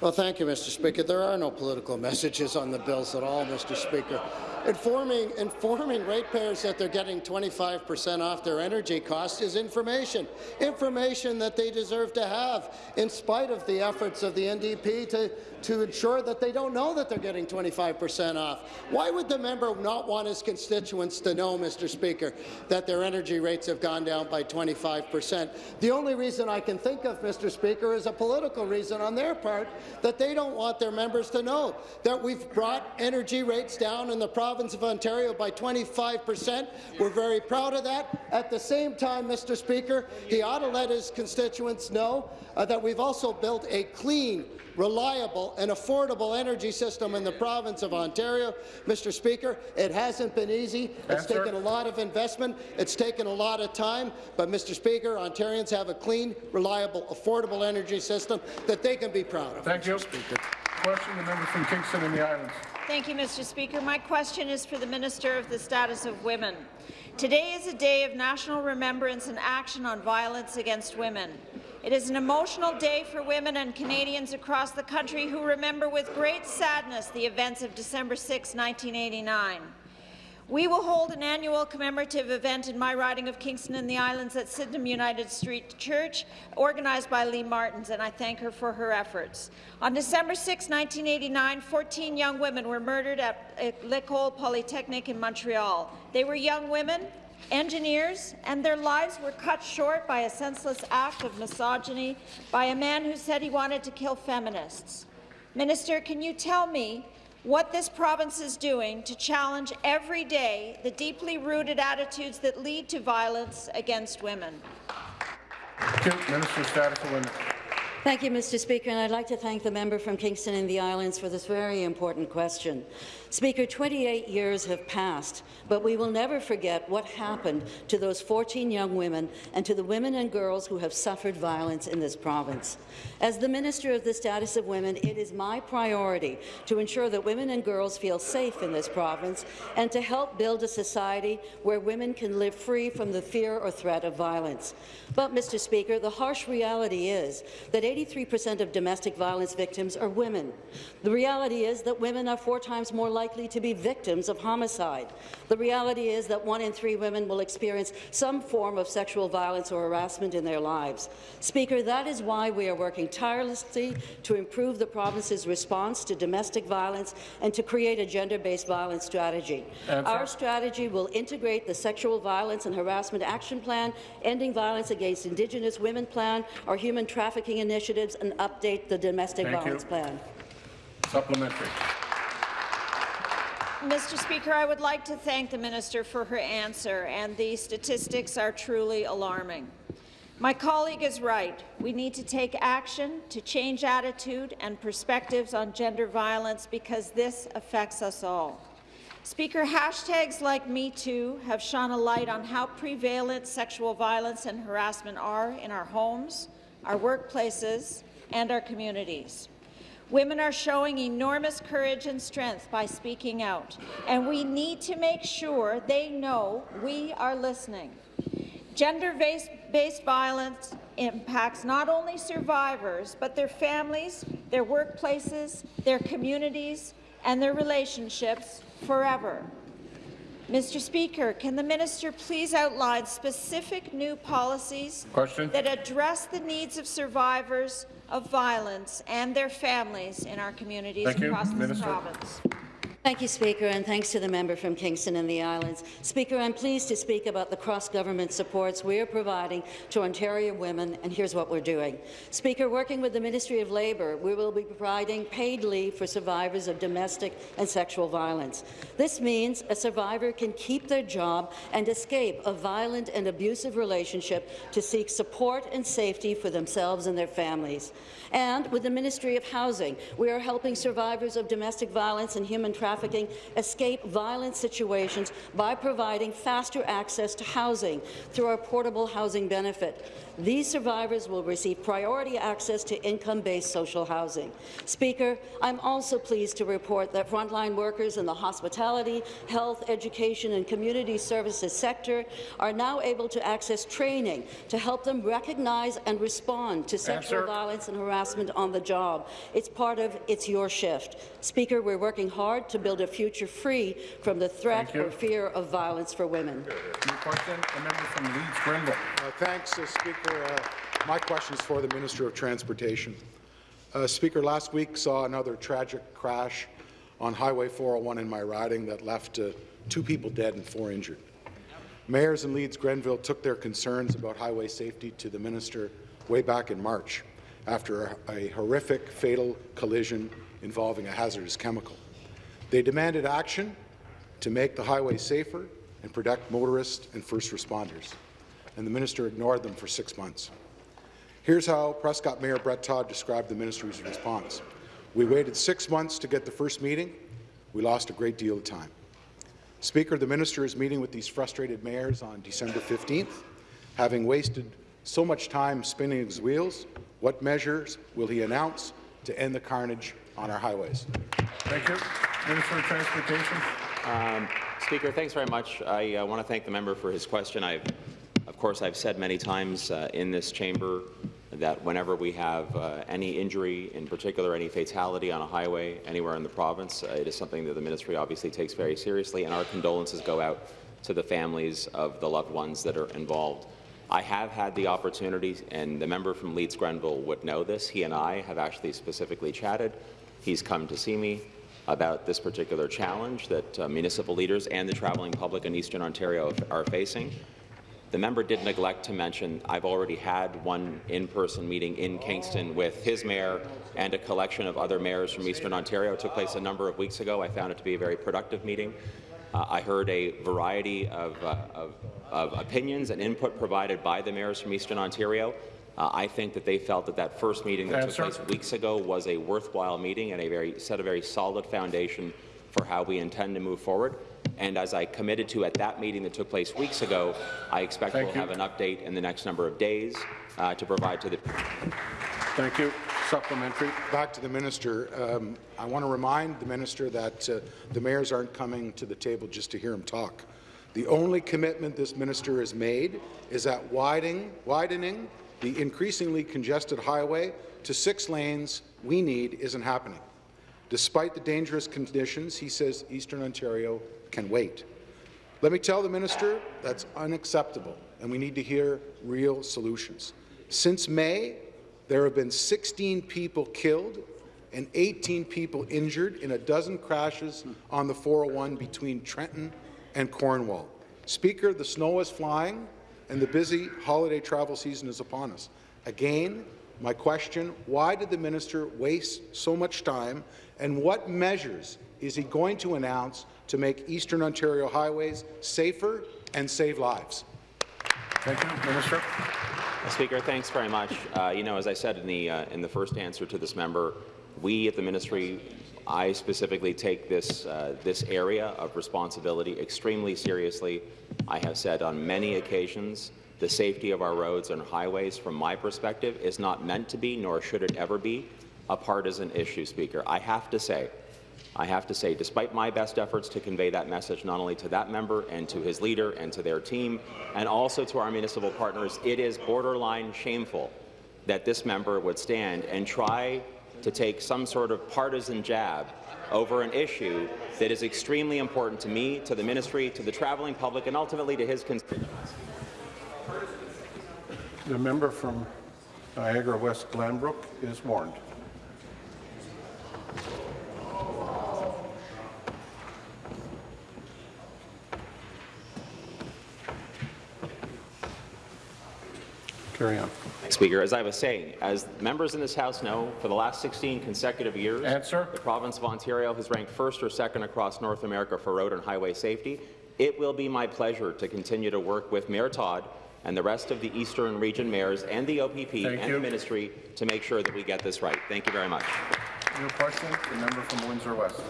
Well, thank you, Mr. Speaker. There are no political messages on the bills at all, Mr. Speaker. Informing, informing ratepayers that they're getting 25 per cent off their energy costs is information, information that they deserve to have, in spite of the efforts of the NDP to, to ensure that they don't know that they're getting 25 per cent off. Why would the member not want his constituents to know, Mr. Speaker, that their energy rates have gone down by 25 per cent? The only reason I can think of, Mr. Speaker, is a political reason on their part that they don't want their members to know that we've brought energy rates down in the province of Ontario by 25 per cent. We're very proud of that. At the same time, Mr. Speaker, he ought to let his constituents know uh, that we've also built a clean, reliable and affordable energy system in the province of Ontario. Mr. Speaker, it hasn't been easy. It's Answer. taken a lot of investment. It's taken a lot of time. But, Mr. Speaker, Ontarians have a clean, reliable, affordable energy system that they can be proud of. Thank you. Speaker. Question, the member from Kingston and the Islands. Thank you, Mr. Speaker. My question is for the Minister of the Status of Women. Today is a day of national remembrance and action on violence against women. It is an emotional day for women and Canadians across the country who remember with great sadness the events of December 6, 1989. We will hold an annual commemorative event in my riding of Kingston and the Islands at Sydenham United Street Church, organized by Lee Martins, and I thank her for her efforts. On December 6, 1989, 14 young women were murdered at L'École Polytechnique in Montreal. They were young women, engineers, and their lives were cut short by a senseless act of misogyny by a man who said he wanted to kill feminists. Minister, can you tell me what this province is doing to challenge every day the deeply rooted attitudes that lead to violence against women. Minister Status of Women. Thank you, Mr. Speaker, and I'd like to thank the member from Kingston and the Islands for this very important question. Speaker, 28 years have passed, but we will never forget what happened to those 14 young women and to the women and girls who have suffered violence in this province. As the Minister of the Status of Women, it is my priority to ensure that women and girls feel safe in this province and to help build a society where women can live free from the fear or threat of violence. But, Mr. Speaker, the harsh reality is that 83 percent of domestic violence victims are women. The reality is that women are four times more likely to be victims of homicide. The reality is that one in three women will experience some form of sexual violence or harassment in their lives. Speaker, that is why we are working tirelessly to improve the province's response to domestic violence and to create a gender-based violence strategy. Our strategy will integrate the Sexual Violence and Harassment Action Plan, Ending Violence Against Indigenous Women Plan, our Human Trafficking Initiatives, and update the Domestic Thank Violence you. Plan. Supplementary. Mr. Speaker, I would like to thank the minister for her answer, and the statistics are truly alarming. My colleague is right. We need to take action to change attitude and perspectives on gender violence because this affects us all. Speaker, hashtags like MeToo have shone a light on how prevalent sexual violence and harassment are in our homes, our workplaces, and our communities. Women are showing enormous courage and strength by speaking out, and we need to make sure they know we are listening. Gender-based violence impacts not only survivors, but their families, their workplaces, their communities, and their relationships forever. Mr. Speaker, can the minister please outline specific new policies Question. that address the needs of survivors of violence and their families in our communities Thank you. across this Minister. province? Thank you, Speaker, and thanks to the member from Kingston and the Islands. Speaker, I'm pleased to speak about the cross-government supports we are providing to Ontario women, and here's what we're doing. Speaker, working with the Ministry of Labour, we will be providing paid leave for survivors of domestic and sexual violence. This means a survivor can keep their job and escape a violent and abusive relationship to seek support and safety for themselves and their families. And with the Ministry of Housing, we are helping survivors of domestic violence and human trafficking escape violent situations by providing faster access to housing through our portable housing benefit. These survivors will receive priority access to income-based social housing. Speaker, I'm also pleased to report that frontline workers in the hospitality, health, education and community services sector are now able to access training to help them recognize and respond to sexual Answer. violence and harassment on the job. It's part of It's Your Shift. Speaker, we're working hard to build a future free from the threat or fear of violence for women. New question, the member from Leeds Grenville. Uh, Thanks, uh, Speaker. Uh, My question is for the Minister of Transportation. Uh, Speaker, last week saw another tragic crash on Highway 401 in my riding that left uh, two people dead and four injured. Mayors in Leeds Grenville took their concerns about highway safety to the minister way back in March after a, a horrific fatal collision involving a hazardous chemical. They demanded action to make the highway safer and protect motorists and first responders, and the minister ignored them for six months. Here's how Prescott Mayor Brett Todd described the ministry's response. We waited six months to get the first meeting. We lost a great deal of time. Speaker, the minister is meeting with these frustrated mayors on December 15th. Having wasted so much time spinning his wheels, what measures will he announce to end the carnage on our highways? Thank you. Minister of Transportation. Um, Speaker, thanks very much. I uh, want to thank the member for his question. I've, of course, I've said many times uh, in this chamber that whenever we have uh, any injury, in particular any fatality on a highway anywhere in the province, uh, it is something that the ministry obviously takes very seriously, and our condolences go out to the families of the loved ones that are involved. I have had the opportunity, and the member from Leeds Grenville would know this, he and I have actually specifically chatted. He's come to see me about this particular challenge that uh, municipal leaders and the travelling public in Eastern Ontario are facing. The member did neglect to mention I've already had one in-person meeting in Kingston with his mayor and a collection of other mayors from Eastern Ontario. It took place a number of weeks ago. I found it to be a very productive meeting. Uh, I heard a variety of, uh, of, of opinions and input provided by the mayors from Eastern Ontario. Uh, I think that they felt that that first meeting that Answer. took place weeks ago was a worthwhile meeting and a very set a very solid foundation for how we intend to move forward. And as I committed to at that meeting that took place weeks ago, I expect Thank we'll you. have an update in the next number of days uh, to provide to the. Thank you. Supplementary. Back to the minister. Um, I want to remind the minister that uh, the mayors aren't coming to the table just to hear him talk. The only commitment this minister has made is that widening, widening the increasingly congested highway to six lanes we need isn't happening. Despite the dangerous conditions, he says Eastern Ontario can wait. Let me tell the minister that's unacceptable, and we need to hear real solutions. Since May, there have been 16 people killed and 18 people injured in a dozen crashes on the 401 between Trenton and Cornwall. Speaker, the snow is flying, and the busy holiday travel season is upon us. Again, my question, why did the minister waste so much time, and what measures is he going to announce to make Eastern Ontario highways safer and save lives? Thank you. Minister. Speaker, thanks very much. Uh, you know, as I said in the uh, in the first answer to this member, we at the ministry, I specifically take this uh, this area of responsibility extremely seriously. I have said on many occasions the safety of our roads and highways, from my perspective, is not meant to be, nor should it ever be, a partisan issue, Speaker. I have to say, I have to say, despite my best efforts to convey that message not only to that member and to his leader and to their team, and also to our municipal partners, it is borderline shameful that this member would stand and try to take some sort of partisan jab over an issue that is extremely important to me, to the ministry, to the travelling public, and ultimately to his constituents. The member from Niagara West Glanbrook is warned. Carry on. Speaker, as I was saying, as members in this House know, for the last 16 consecutive years, Answer. the province of Ontario has ranked first or second across North America for road and highway safety. It will be my pleasure to continue to work with Mayor Todd and the rest of the Eastern Region mayors and the OPP Thank and you. the ministry to make sure that we get this right. Thank you very much. New question, the member from Windsor West.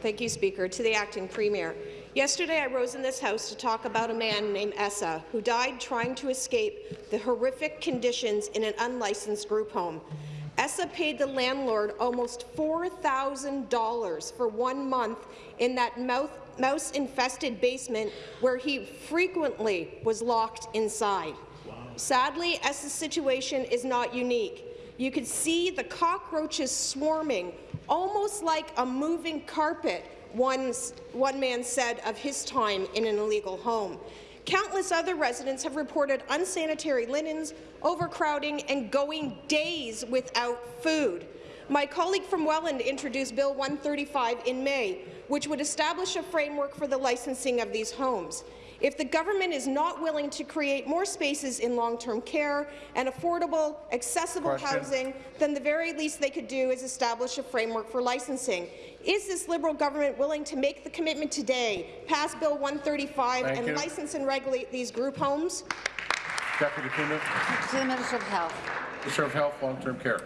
Thank you, Speaker. To the acting premier. Yesterday, I rose in this House to talk about a man named Essa who died trying to escape the horrific conditions in an unlicensed group home. Essa paid the landlord almost $4,000 for one month in that mouse-infested basement where he frequently was locked inside. Sadly, Essa's situation is not unique. You could see the cockroaches swarming, almost like a moving carpet, one, one man said of his time in an illegal home. Countless other residents have reported unsanitary linens, overcrowding, and going days without food. My colleague from Welland introduced Bill 135 in May, which would establish a framework for the licensing of these homes. If the government is not willing to create more spaces in long-term care and affordable, accessible Question. housing, then the very least they could do is establish a framework for licensing. Is this Liberal government willing to make the commitment today, pass Bill 135 Thank and you. license and regulate these group homes? Deputy Premier. To the Minister of Health. Minister of Health, Long-Term Care.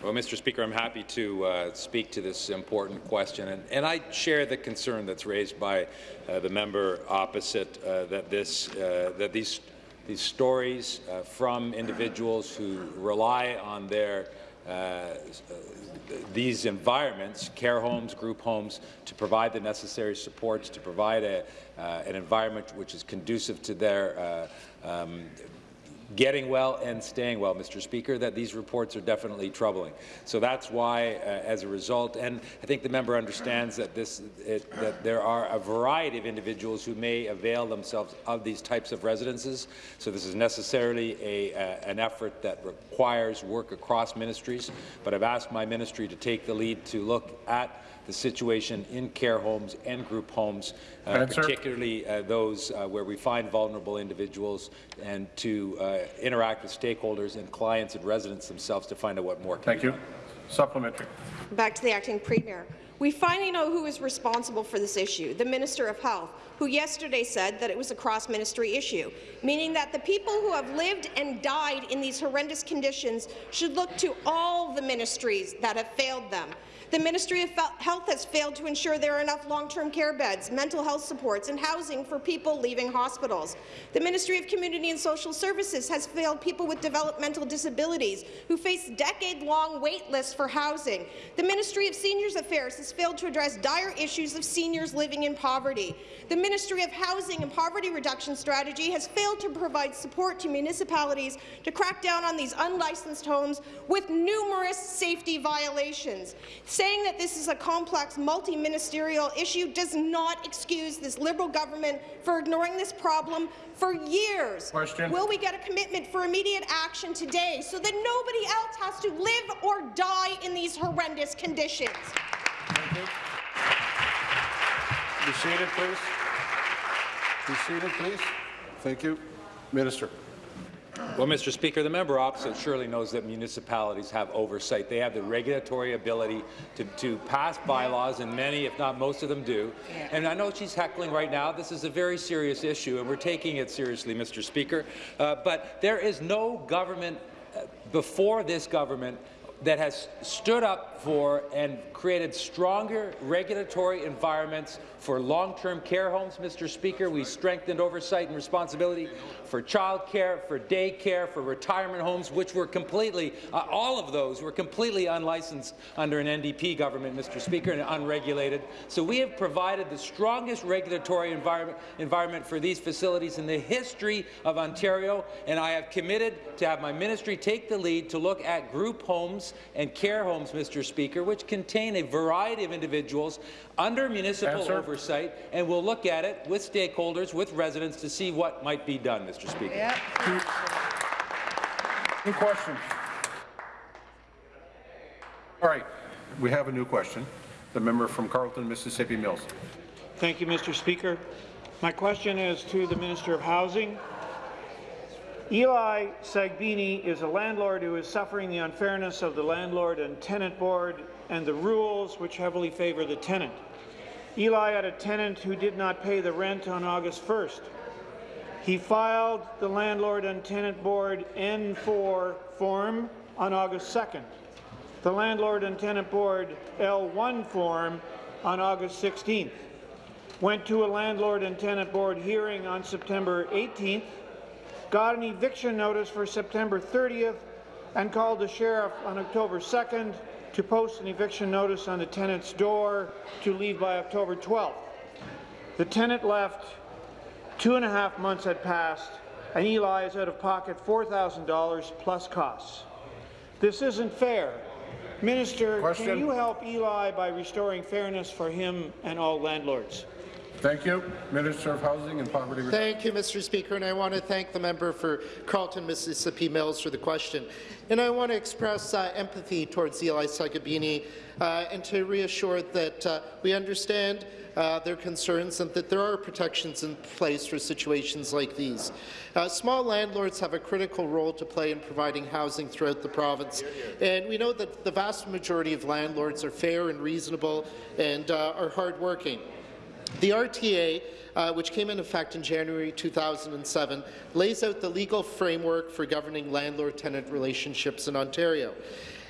Well, Mr. Speaker, I'm happy to uh, speak to this important question, and, and, I share the concern that's raised by uh, the member opposite uh, that this uh, that these these stories uh, from individuals who rely on their uh, these environments, care homes, group homes, to provide the necessary supports, to provide a, an environment which is conducive to their um, getting well and staying well, Mr. Speaker, that these reports are definitely troubling. So that's why, uh, as a result, and I think the member understands that, this, it, that there are a variety of individuals who may avail themselves of these types of residences. So this is necessarily a, uh, an effort that requires work across ministries, but I've asked my ministry to take the lead to look at the situation in care homes and group homes, uh, particularly uh, those uh, where we find vulnerable individuals, and to uh, interact with stakeholders and clients and residents themselves to find out what more can Thank be you. done. Supplementary. Back to the acting premier. We finally know who is responsible for this issue, the Minister of Health, who yesterday said that it was a cross-ministry issue, meaning that the people who have lived and died in these horrendous conditions should look to all the ministries that have failed them. The Ministry of Health has failed to ensure there are enough long-term care beds, mental health supports, and housing for people leaving hospitals. The Ministry of Community and Social Services has failed people with developmental disabilities who face decade-long wait lists for housing. The Ministry of Seniors Affairs has failed to address dire issues of seniors living in poverty. The Ministry of Housing and Poverty Reduction Strategy has failed to provide support to municipalities to crack down on these unlicensed homes with numerous safety violations. Saying that this is a complex, multi-ministerial issue does not excuse this Liberal government for ignoring this problem for years. Question. Will we get a commitment for immediate action today so that nobody else has to live or die in these horrendous conditions? Thank you. Be seated, please. Be seated, please. Thank you. Minister. Well, Mr. Speaker, the member opposite surely knows that municipalities have oversight. They have the regulatory ability to, to pass bylaws, and many, if not most of them, do. And I know she's heckling right now. This is a very serious issue, and we're taking it seriously, Mr. Speaker. Uh, but there is no government uh, before this government that has stood up for and created stronger regulatory environments for long-term care homes, Mr. Speaker. We strengthened oversight and responsibility for childcare, for daycare, for retirement homes, which were completely, uh, all of those were completely unlicensed under an NDP government, Mr. Speaker, and unregulated. So we have provided the strongest regulatory environment, environment for these facilities in the history of Ontario, and I have committed to have my ministry take the lead to look at group homes and care homes, Mr. Speaker, which contain a variety of individuals under municipal Answer. Oversight, and we'll look at it with stakeholders, with residents, to see what might be done, Mr. Speaker. New question. All right, we have a new question. The member from Carleton, Mississippi Mills. Thank you, Mr. Speaker. My question is to the Minister of Housing. Eli Sagbini is a landlord who is suffering the unfairness of the Landlord and Tenant Board and the rules which heavily favour the tenant. Eli had a tenant who did not pay the rent on August 1st. He filed the Landlord and Tenant Board N4 form on August 2nd, the Landlord and Tenant Board L1 form on August 16th, went to a Landlord and Tenant Board hearing on September 18th, got an eviction notice for September 30th, and called the sheriff on October 2nd to post an eviction notice on the tenant's door to leave by October 12th. The tenant left, two and a half months had passed, and Eli is out of pocket $4,000 plus costs. This isn't fair. Minister, Question. can you help Eli by restoring fairness for him and all landlords? Thank you. Minister of Housing and Poverty. Thank you, Mr. Speaker, and I want to thank the member for Carleton, Mississippi Mills for the question. And I want to express uh, empathy towards Eli Sagabini uh, and to reassure that uh, we understand uh, their concerns and that there are protections in place for situations like these. Uh, small landlords have a critical role to play in providing housing throughout the province, and we know that the vast majority of landlords are fair and reasonable and uh, are hardworking. The RTA, uh, which came into effect in January 2007, lays out the legal framework for governing landlord-tenant relationships in Ontario.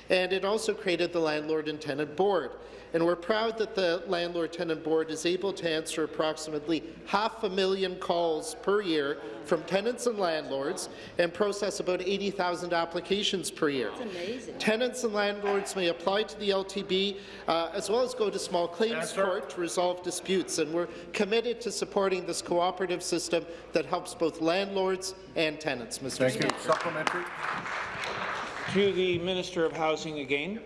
And it also created the Landlord and Tenant Board. And we're proud that the Landlord-Tenant Board is able to answer approximately half a million calls per year from tenants and landlords and process about 80,000 applications per year. That's amazing. Tenants and landlords may apply to the LTB uh, as well as go to small claims Answer. court to resolve disputes, and we're committed to supporting this cooperative system that helps both landlords and tenants, Mr. Thank Speaker. you. Supplementary. To the Minister of Housing again.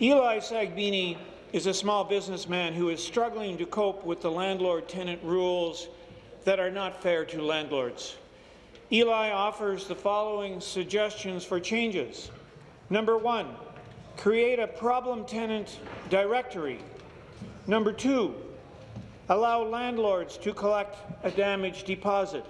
Eli Sagbini is a small businessman who is struggling to cope with the landlord-tenant rules that are not fair to landlords. Eli offers the following suggestions for changes. Number one, create a problem tenant directory. Number two, allow landlords to collect a damage deposit.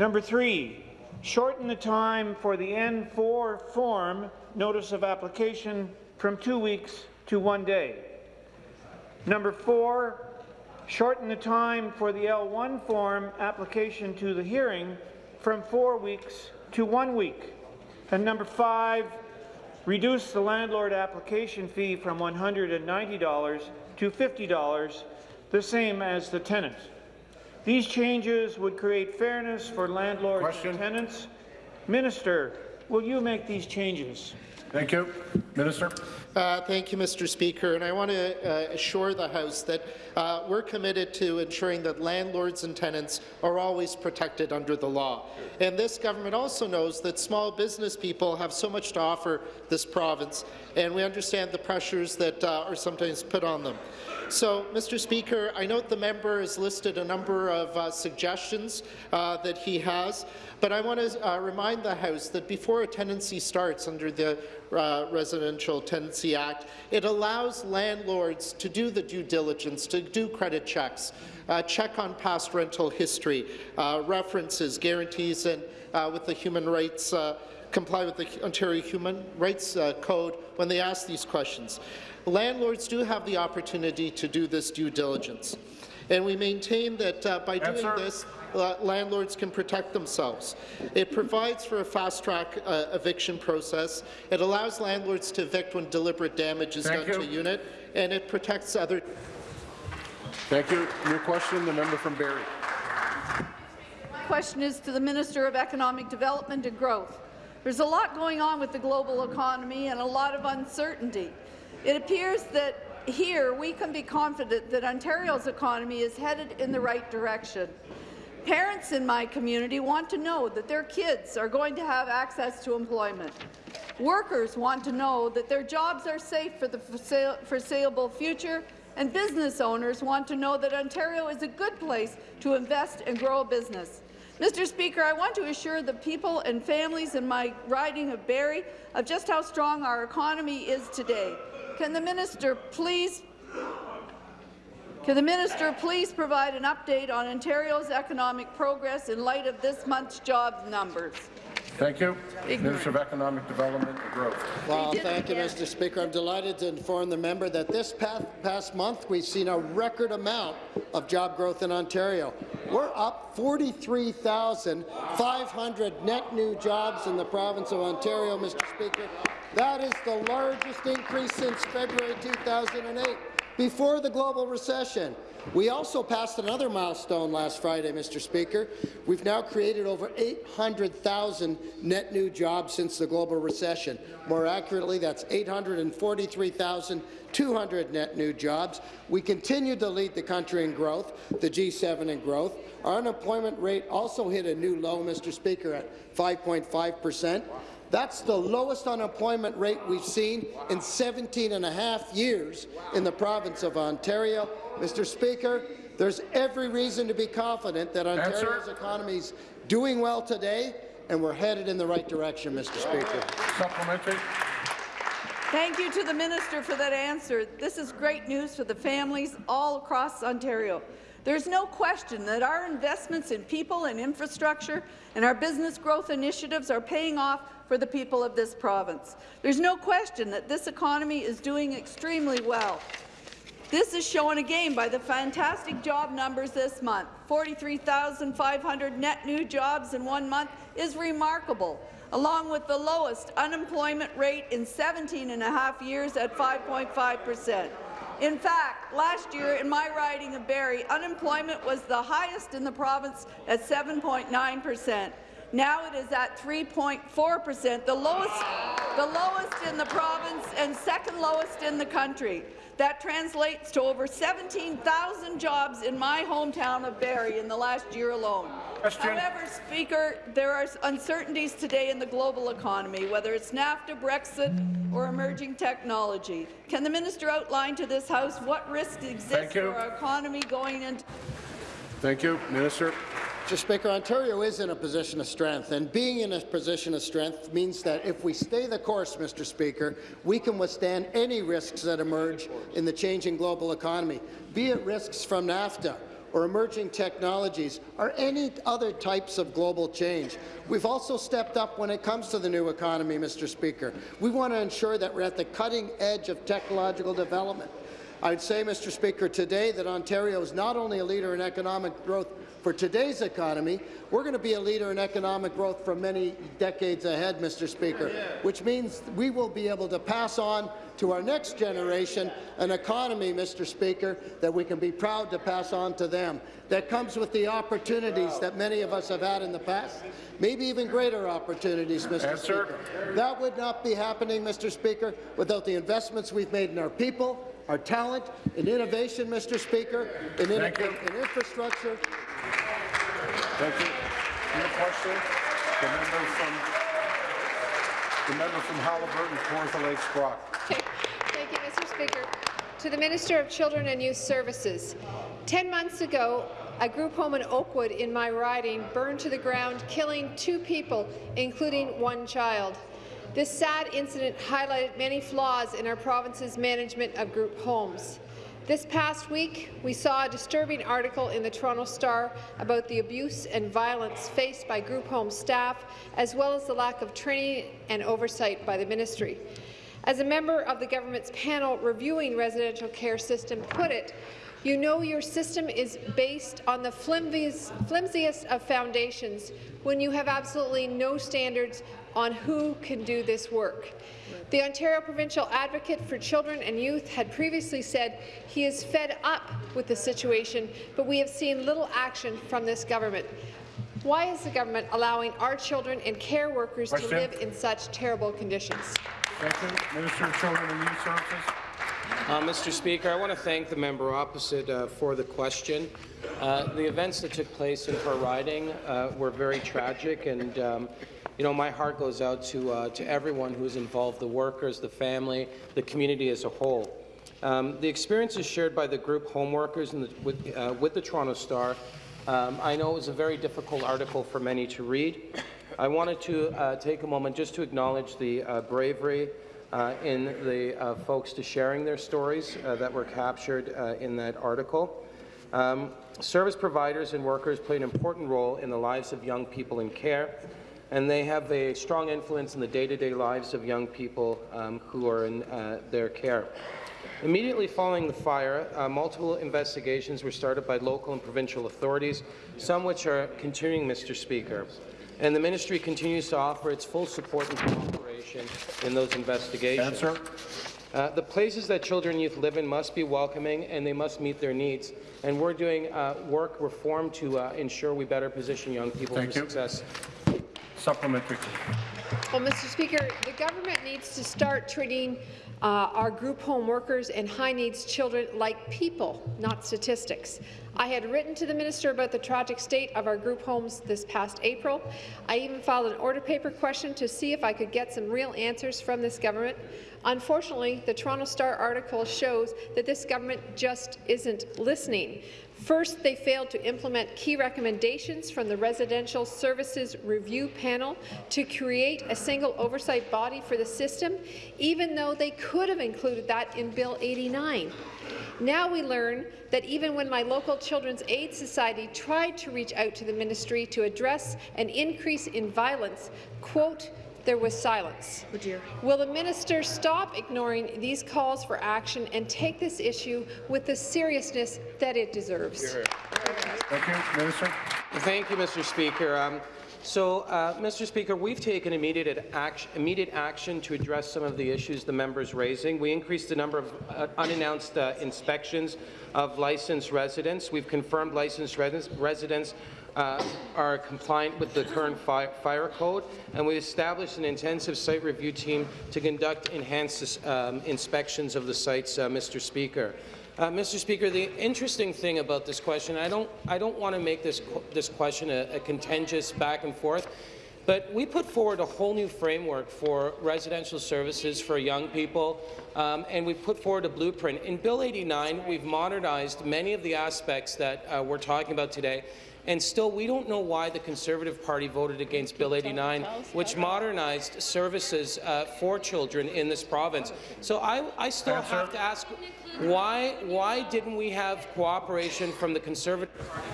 Number three, shorten the time for the N4 form notice of application from two weeks to one day. Number four, shorten the time for the L1 form application to the hearing from four weeks to one week. And number five, reduce the landlord application fee from $190 to $50, the same as the tenant. These changes would create fairness for landlords and tenants. Minister, will you make these changes? Thank you. Minister. Uh, thank you, Mr. Speaker. And I want to uh, assure the House that uh, we're committed to ensuring that landlords and tenants are always protected under the law. And this government also knows that small business people have so much to offer this province, and we understand the pressures that uh, are sometimes put on them. So, Mr. Speaker, I note the member has listed a number of uh, suggestions uh, that he has, but I want to remind the House that before a tenancy starts under the Residential Tenancy Act, it allows landlords to do the due diligence, to do credit checks, uh, check on past rental history, uh, references, guarantees, and uh, with the human rights uh, comply with the Ontario Human Rights uh, Code when they ask these questions. Landlords do have the opportunity to do this due diligence. And we maintain that uh, by doing this, uh, landlords can protect themselves. It provides for a fast-track uh, eviction process. It allows landlords to evict when deliberate damage is Thank done to a unit, and it protects other. Thank you. Your question, the member from Barrie. question is to the Minister of Economic Development and Growth. There's a lot going on with the global economy and a lot of uncertainty. It appears that here we can be confident that Ontario's economy is headed in the right direction. Parents in my community want to know that their kids are going to have access to employment. Workers want to know that their jobs are safe for the foreseeable future, and business owners want to know that Ontario is a good place to invest and grow a business. Mr. Speaker, I want to assure the people and families in my riding of Barrie of just how strong our economy is today. Can the minister please can the minister please provide an update on Ontario's economic progress in light of this month's jobs numbers? Thank you. Ignorant. Minister of Economic Development and Growth. Well, thank you. Mr. Speaker. I'm delighted to inform the member that this past, past month we've seen a record amount of job growth in Ontario. We're up 43,500 net new jobs in the province of Ontario, Mr. Speaker. That is the largest increase since February 2008, before the global recession. We also passed another milestone last Friday, Mr. Speaker. We've now created over 800,000 net new jobs since the global recession. More accurately, that's 843,200 net new jobs. We continue to lead the country in growth, the G7 in growth. Our unemployment rate also hit a new low, Mr. Speaker, at 5.5 percent. That's the lowest unemployment rate we've seen in 17 and a half years in the province of Ontario. Mr. Speaker, there's every reason to be confident that Ontario's economy is doing well today, and we're headed in the right direction, Mr. Speaker. Supplementary. Thank you to the minister for that answer. This is great news for the families all across Ontario. There's no question that our investments in people and infrastructure and our business growth initiatives are paying off for the people of this province. There's no question that this economy is doing extremely well. This is shown again by the fantastic job numbers this month. 43,500 net new jobs in one month is remarkable, along with the lowest unemployment rate in 17 and a half years at 5.5 percent. In fact, last year in my riding of Barrie, unemployment was the highest in the province at 7.9 percent. Now it is at 3.4 percent, the lowest, the lowest in the province and second lowest in the country. That translates to over 17,000 jobs in my hometown of Barrie in the last year alone. However, Speaker, there are uncertainties today in the global economy, whether it's NAFTA, Brexit, or emerging technology. Can the minister outline to this House what risks exist for our economy going into Thank you. Minister. Mr. Speaker, Ontario is in a position of strength, and being in a position of strength means that if we stay the course, Mr. Speaker, we can withstand any risks that emerge in the changing global economy, be it risks from NAFTA or emerging technologies or any other types of global change. We've also stepped up when it comes to the new economy, Mr. Speaker. We want to ensure that we're at the cutting edge of technological development. I'd say, Mr. Speaker, today that Ontario is not only a leader in economic growth for today's economy, we're going to be a leader in economic growth for many decades ahead, Mr. Speaker, which means we will be able to pass on to our next generation an economy, Mr. Speaker, that we can be proud to pass on to them, that comes with the opportunities that many of us have had in the past, maybe even greater opportunities, Mr. Answer. Speaker. That would not be happening, Mr. Speaker, without the investments we've made in our people, our talent, in innovation, Mr. Speaker, in, in, in infrastructure. Thank you. Your question, the member from the member from Haliburton, Kawartha Lakes Brock. Thank you, Mr. Speaker. To the Minister of Children and Youth Services. Ten months ago, a group home in Oakwood in my riding burned to the ground, killing two people, including one child. This sad incident highlighted many flaws in our province's management of group homes. This past week, we saw a disturbing article in the Toronto Star about the abuse and violence faced by group home staff, as well as the lack of training and oversight by the ministry. As a member of the government's panel reviewing residential care system put it, you know your system is based on the flimsiest, of foundations when you have absolutely no standards on who can do this work. The Ontario Provincial Advocate for Children and Youth had previously said he is fed up with the situation, but we have seen little action from this government. Why is the government allowing our children and care workers Question. to live in such terrible conditions? Thank you. Minister of Children and Youth Services. Uh, Mr. Speaker, I want to thank the member opposite uh, for the question. Uh, the events that took place in her riding uh, were very tragic, and um, you know my heart goes out to uh, to everyone who's involved: the workers, the family, the community as a whole. Um, the experiences shared by the group home workers the, with, uh, with the Toronto Star, um, I know it was a very difficult article for many to read. I wanted to take a moment just to acknowledge the bravery uh, in the uh, folks to sharing their stories uh, that were captured uh, in that article. Um, service providers and workers play an important role in the lives of young people in care, and they have a strong influence in the day-to-day -day lives of young people um, who are in uh, their care. Immediately following the fire, uh, multiple investigations were started by local and provincial authorities, some which are continuing, Mr. Speaker and the ministry continues to offer its full support and cooperation in those investigations. Answer. Uh, the places that children and youth live in must be welcoming and they must meet their needs. And we're doing uh, work reform to uh, ensure we better position young people Thank for you. success. Supplementary. Well, Mr. Speaker, the government needs to start treating uh, our group home workers and high-needs children like people, not statistics. I had written to the minister about the tragic state of our group homes this past April. I even filed an order paper question to see if I could get some real answers from this government. Unfortunately, the Toronto Star article shows that this government just isn't listening. First, they failed to implement key recommendations from the Residential Services Review Panel to create a single oversight body for the system, even though they could have included that in Bill 89. Now we learn that even when my local Children's Aid Society tried to reach out to the ministry to address an increase in violence, quote, there was silence. Oh Will the minister stop ignoring these calls for action and take this issue with the seriousness that it deserves? Thank you, Minister. Thank you, Mr. Speaker. Um, so, uh, Mr. Speaker, we've taken immediate action, immediate action to address some of the issues the member is raising. We increased the number of uh, unannounced uh, inspections of licensed residents. We've confirmed licensed res residents uh, are compliant with the current fi fire code, and we established an intensive site review team to conduct enhanced um, inspections of the sites, uh, Mr. Speaker. Uh, Mr. Speaker, the interesting thing about this question, I don't, I don't want to make this, this question a, a contentious back and forth, but we put forward a whole new framework for residential services for young people, um, and we've put forward a blueprint. In Bill 89, we've modernized many of the aspects that uh, we're talking about today, and still, we don't know why the Conservative Party voted against Bill 89, which modernized services uh, for children in this province. So I, I still Answer. have to ask, why, why didn't we have cooperation from the Conservative Party?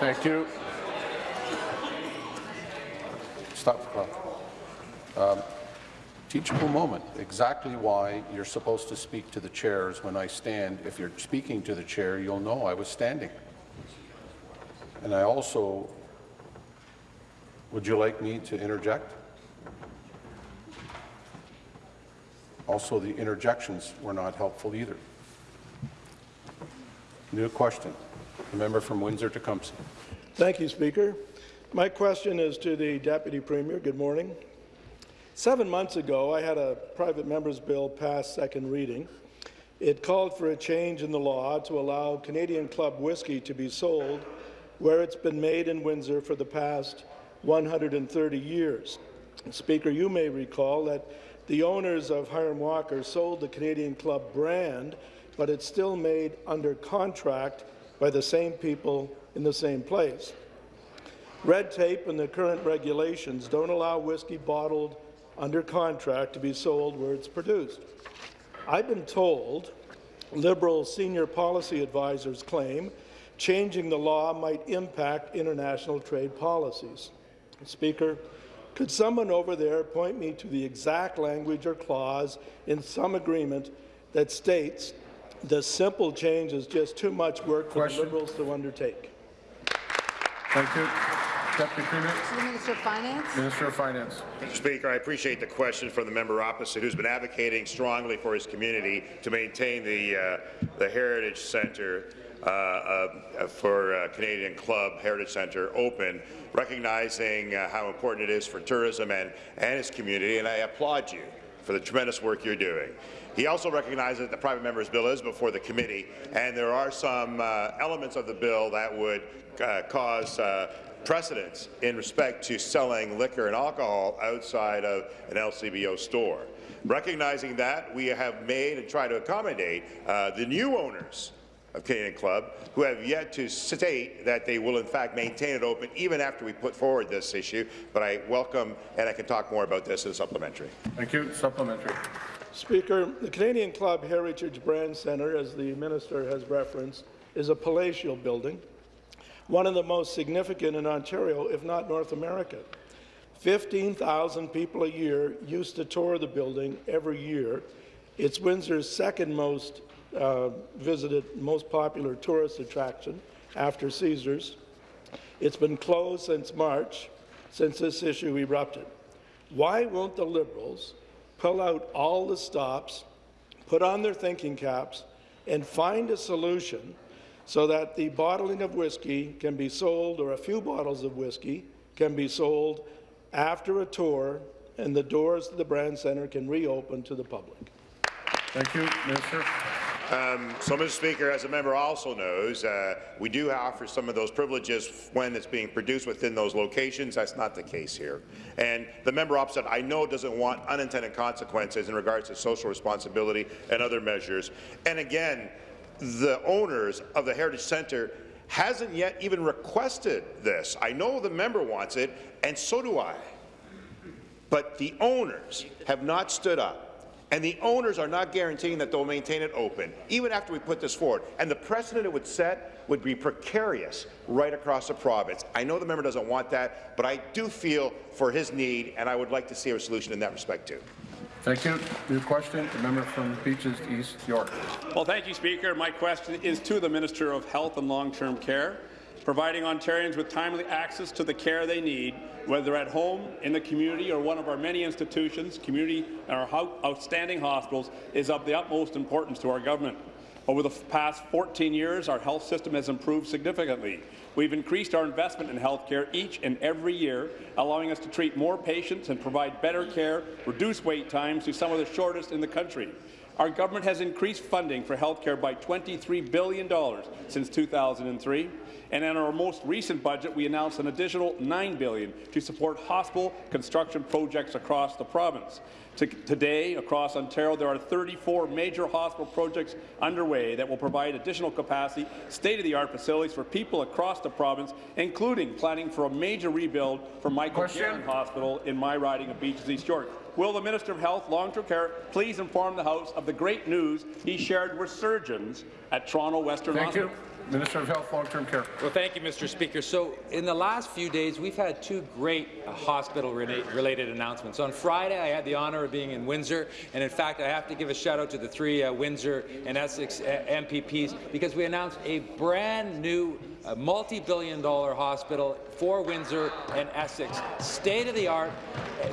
Thank you. Stop the clock. Um, teachable moment. Exactly why you're supposed to speak to the chairs when I stand. If you're speaking to the chair, you'll know I was standing. And I also, would you like me to interject? Also, the interjections were not helpful either. New question. The member from Windsor-Tecumseh. Thank you, Speaker. My question is to the Deputy Premier. Good morning. Seven months ago, I had a private member's bill pass second reading. It called for a change in the law to allow Canadian Club whiskey to be sold where it's been made in Windsor for the past 130 years. Speaker, you may recall that the owners of Hiram Walker sold the Canadian Club brand, but it's still made under contract by the same people in the same place. Red tape and the current regulations don't allow whiskey bottled under contract to be sold where it's produced. I've been told Liberal senior policy advisors claim changing the law might impact international trade policies. Speaker, could someone over there point me to the exact language or clause in some agreement that states the simple change is just too much work for the Liberals to undertake? Thank you. Deputy Premier. The Minister of Finance. Minister of Finance. Mr. Speaker, I appreciate the question from the member opposite, who's been advocating strongly for his community to maintain the uh, the Heritage Centre uh, uh, for uh, Canadian Club Heritage Centre open, recognizing uh, how important it is for tourism and, and his community, and I applaud you for the tremendous work you're doing. He also recognizes that the private member's bill is before the committee, and there are some uh, elements of the bill that would uh, cause uh, precedents in respect to selling liquor and alcohol outside of an LCBO store. Recognizing that, we have made and tried to accommodate the new owners of Canadian Club, who have yet to state that they will in fact maintain it open even after we put forward this issue. But I welcome, and I can talk more about this in supplementary. Thank you. Supplementary. Speaker, the Canadian Club Heritage Brand Centre, as the minister has referenced, is a palatial building, one of the most significant in Ontario, if not North America. 15,000 people a year used to tour the building every year. It's Windsor's second most uh, visited, most popular tourist attraction after Caesars. It's been closed since March, since this issue erupted. Why won't the Liberals pull out all the stops, put on their thinking caps, and find a solution so that the bottling of whiskey can be sold, or a few bottles of whiskey can be sold after a tour, and the doors to the brand centre can reopen to the public. Thank you, Minister. Um, so, Mr. Speaker, as a member also knows, uh, we do offer some of those privileges when it's being produced within those locations. That's not the case here. And the member opposite, I know, doesn't want unintended consequences in regards to social responsibility and other measures. And again, the owners of the Heritage Centre hasn't yet even requested this. I know the member wants it, and so do I. But the owners have not stood up and the owners are not guaranteeing that they'll maintain it open, even after we put this forward. And the precedent it would set would be precarious right across the province. I know the member doesn't want that, but I do feel for his need, and I would like to see a solution in that respect too. Thank you. New question, the member from Beaches East York. Well, thank you, Speaker. My question is to the Minister of Health and Long-Term Care. Providing Ontarians with timely access to the care they need, whether at home, in the community, or one of our many institutions, community and our outstanding hospitals, is of the utmost importance to our government. Over the past 14 years, our health system has improved significantly. We've increased our investment in health care each and every year, allowing us to treat more patients and provide better care, reduce wait times to some of the shortest in the country. Our government has increased funding for health care by $23 billion since 2003, and in our most recent budget, we announced an additional 9 billion to support hospital construction projects across the province. Today, across Ontario, there are 34 major hospital projects underway that will provide additional capacity, state-of-the-art facilities for people across the province, including planning for a major rebuild for Michael Garron Hospital in my riding of Beaches East York. Will the Minister of Health, Long-Term Care please inform the House of the great news he shared with surgeons at Toronto Western Thank Hospital? you. Minister of Health, Long-Term Care. Well, thank you, Mr. Speaker. So, in the last few days, we've had two great uh, hospital-related announcements. On Friday, I had the honour of being in Windsor, and in fact, I have to give a shout-out to the three uh, Windsor and Essex uh, MPPs because we announced a brand new a multi-billion dollar hospital for Windsor and Essex, state-of-the-art,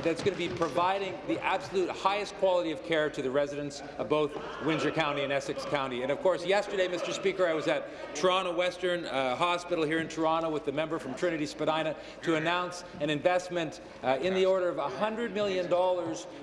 that's going to be providing the absolute highest quality of care to the residents of both Windsor County and Essex County. And of course, yesterday, Mr. Speaker, I was at Toronto Western uh, Hospital here in Toronto with the member from Trinity Spadina to announce an investment uh, in the order of $100 million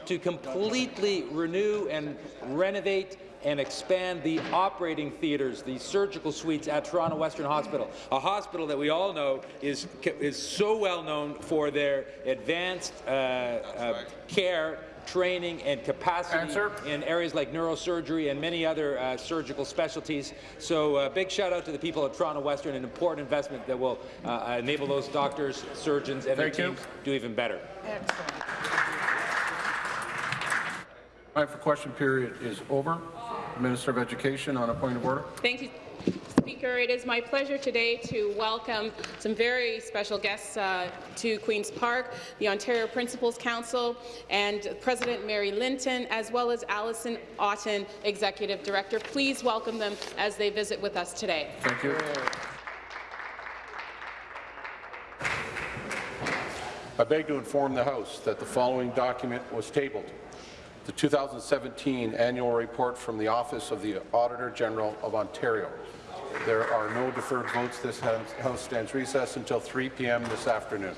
to completely renew and renovate and expand the operating theatres, the surgical suites at Toronto Western Hospital, a hospital that we all know is, is so well known for their advanced uh, uh, care training and capacity in areas like neurosurgery and many other uh, surgical specialties. So uh, big shout out to the people of Toronto Western, an important investment that will uh, enable those doctors, surgeons, and their Thank you. teams do even better. Time for question period is over. Minister of Education on a point of order. Thank you, Speaker. It is my pleasure today to welcome some very special guests uh, to Queen's Park, the Ontario Principals Council, and President Mary Linton, as well as Allyson Otten, Executive Director. Please welcome them as they visit with us today. Thank you. I beg to inform the House that the following document was tabled. The 2017 annual report from the Office of the Auditor General of Ontario. There are no deferred votes. This House stands recessed until 3 p.m. this afternoon.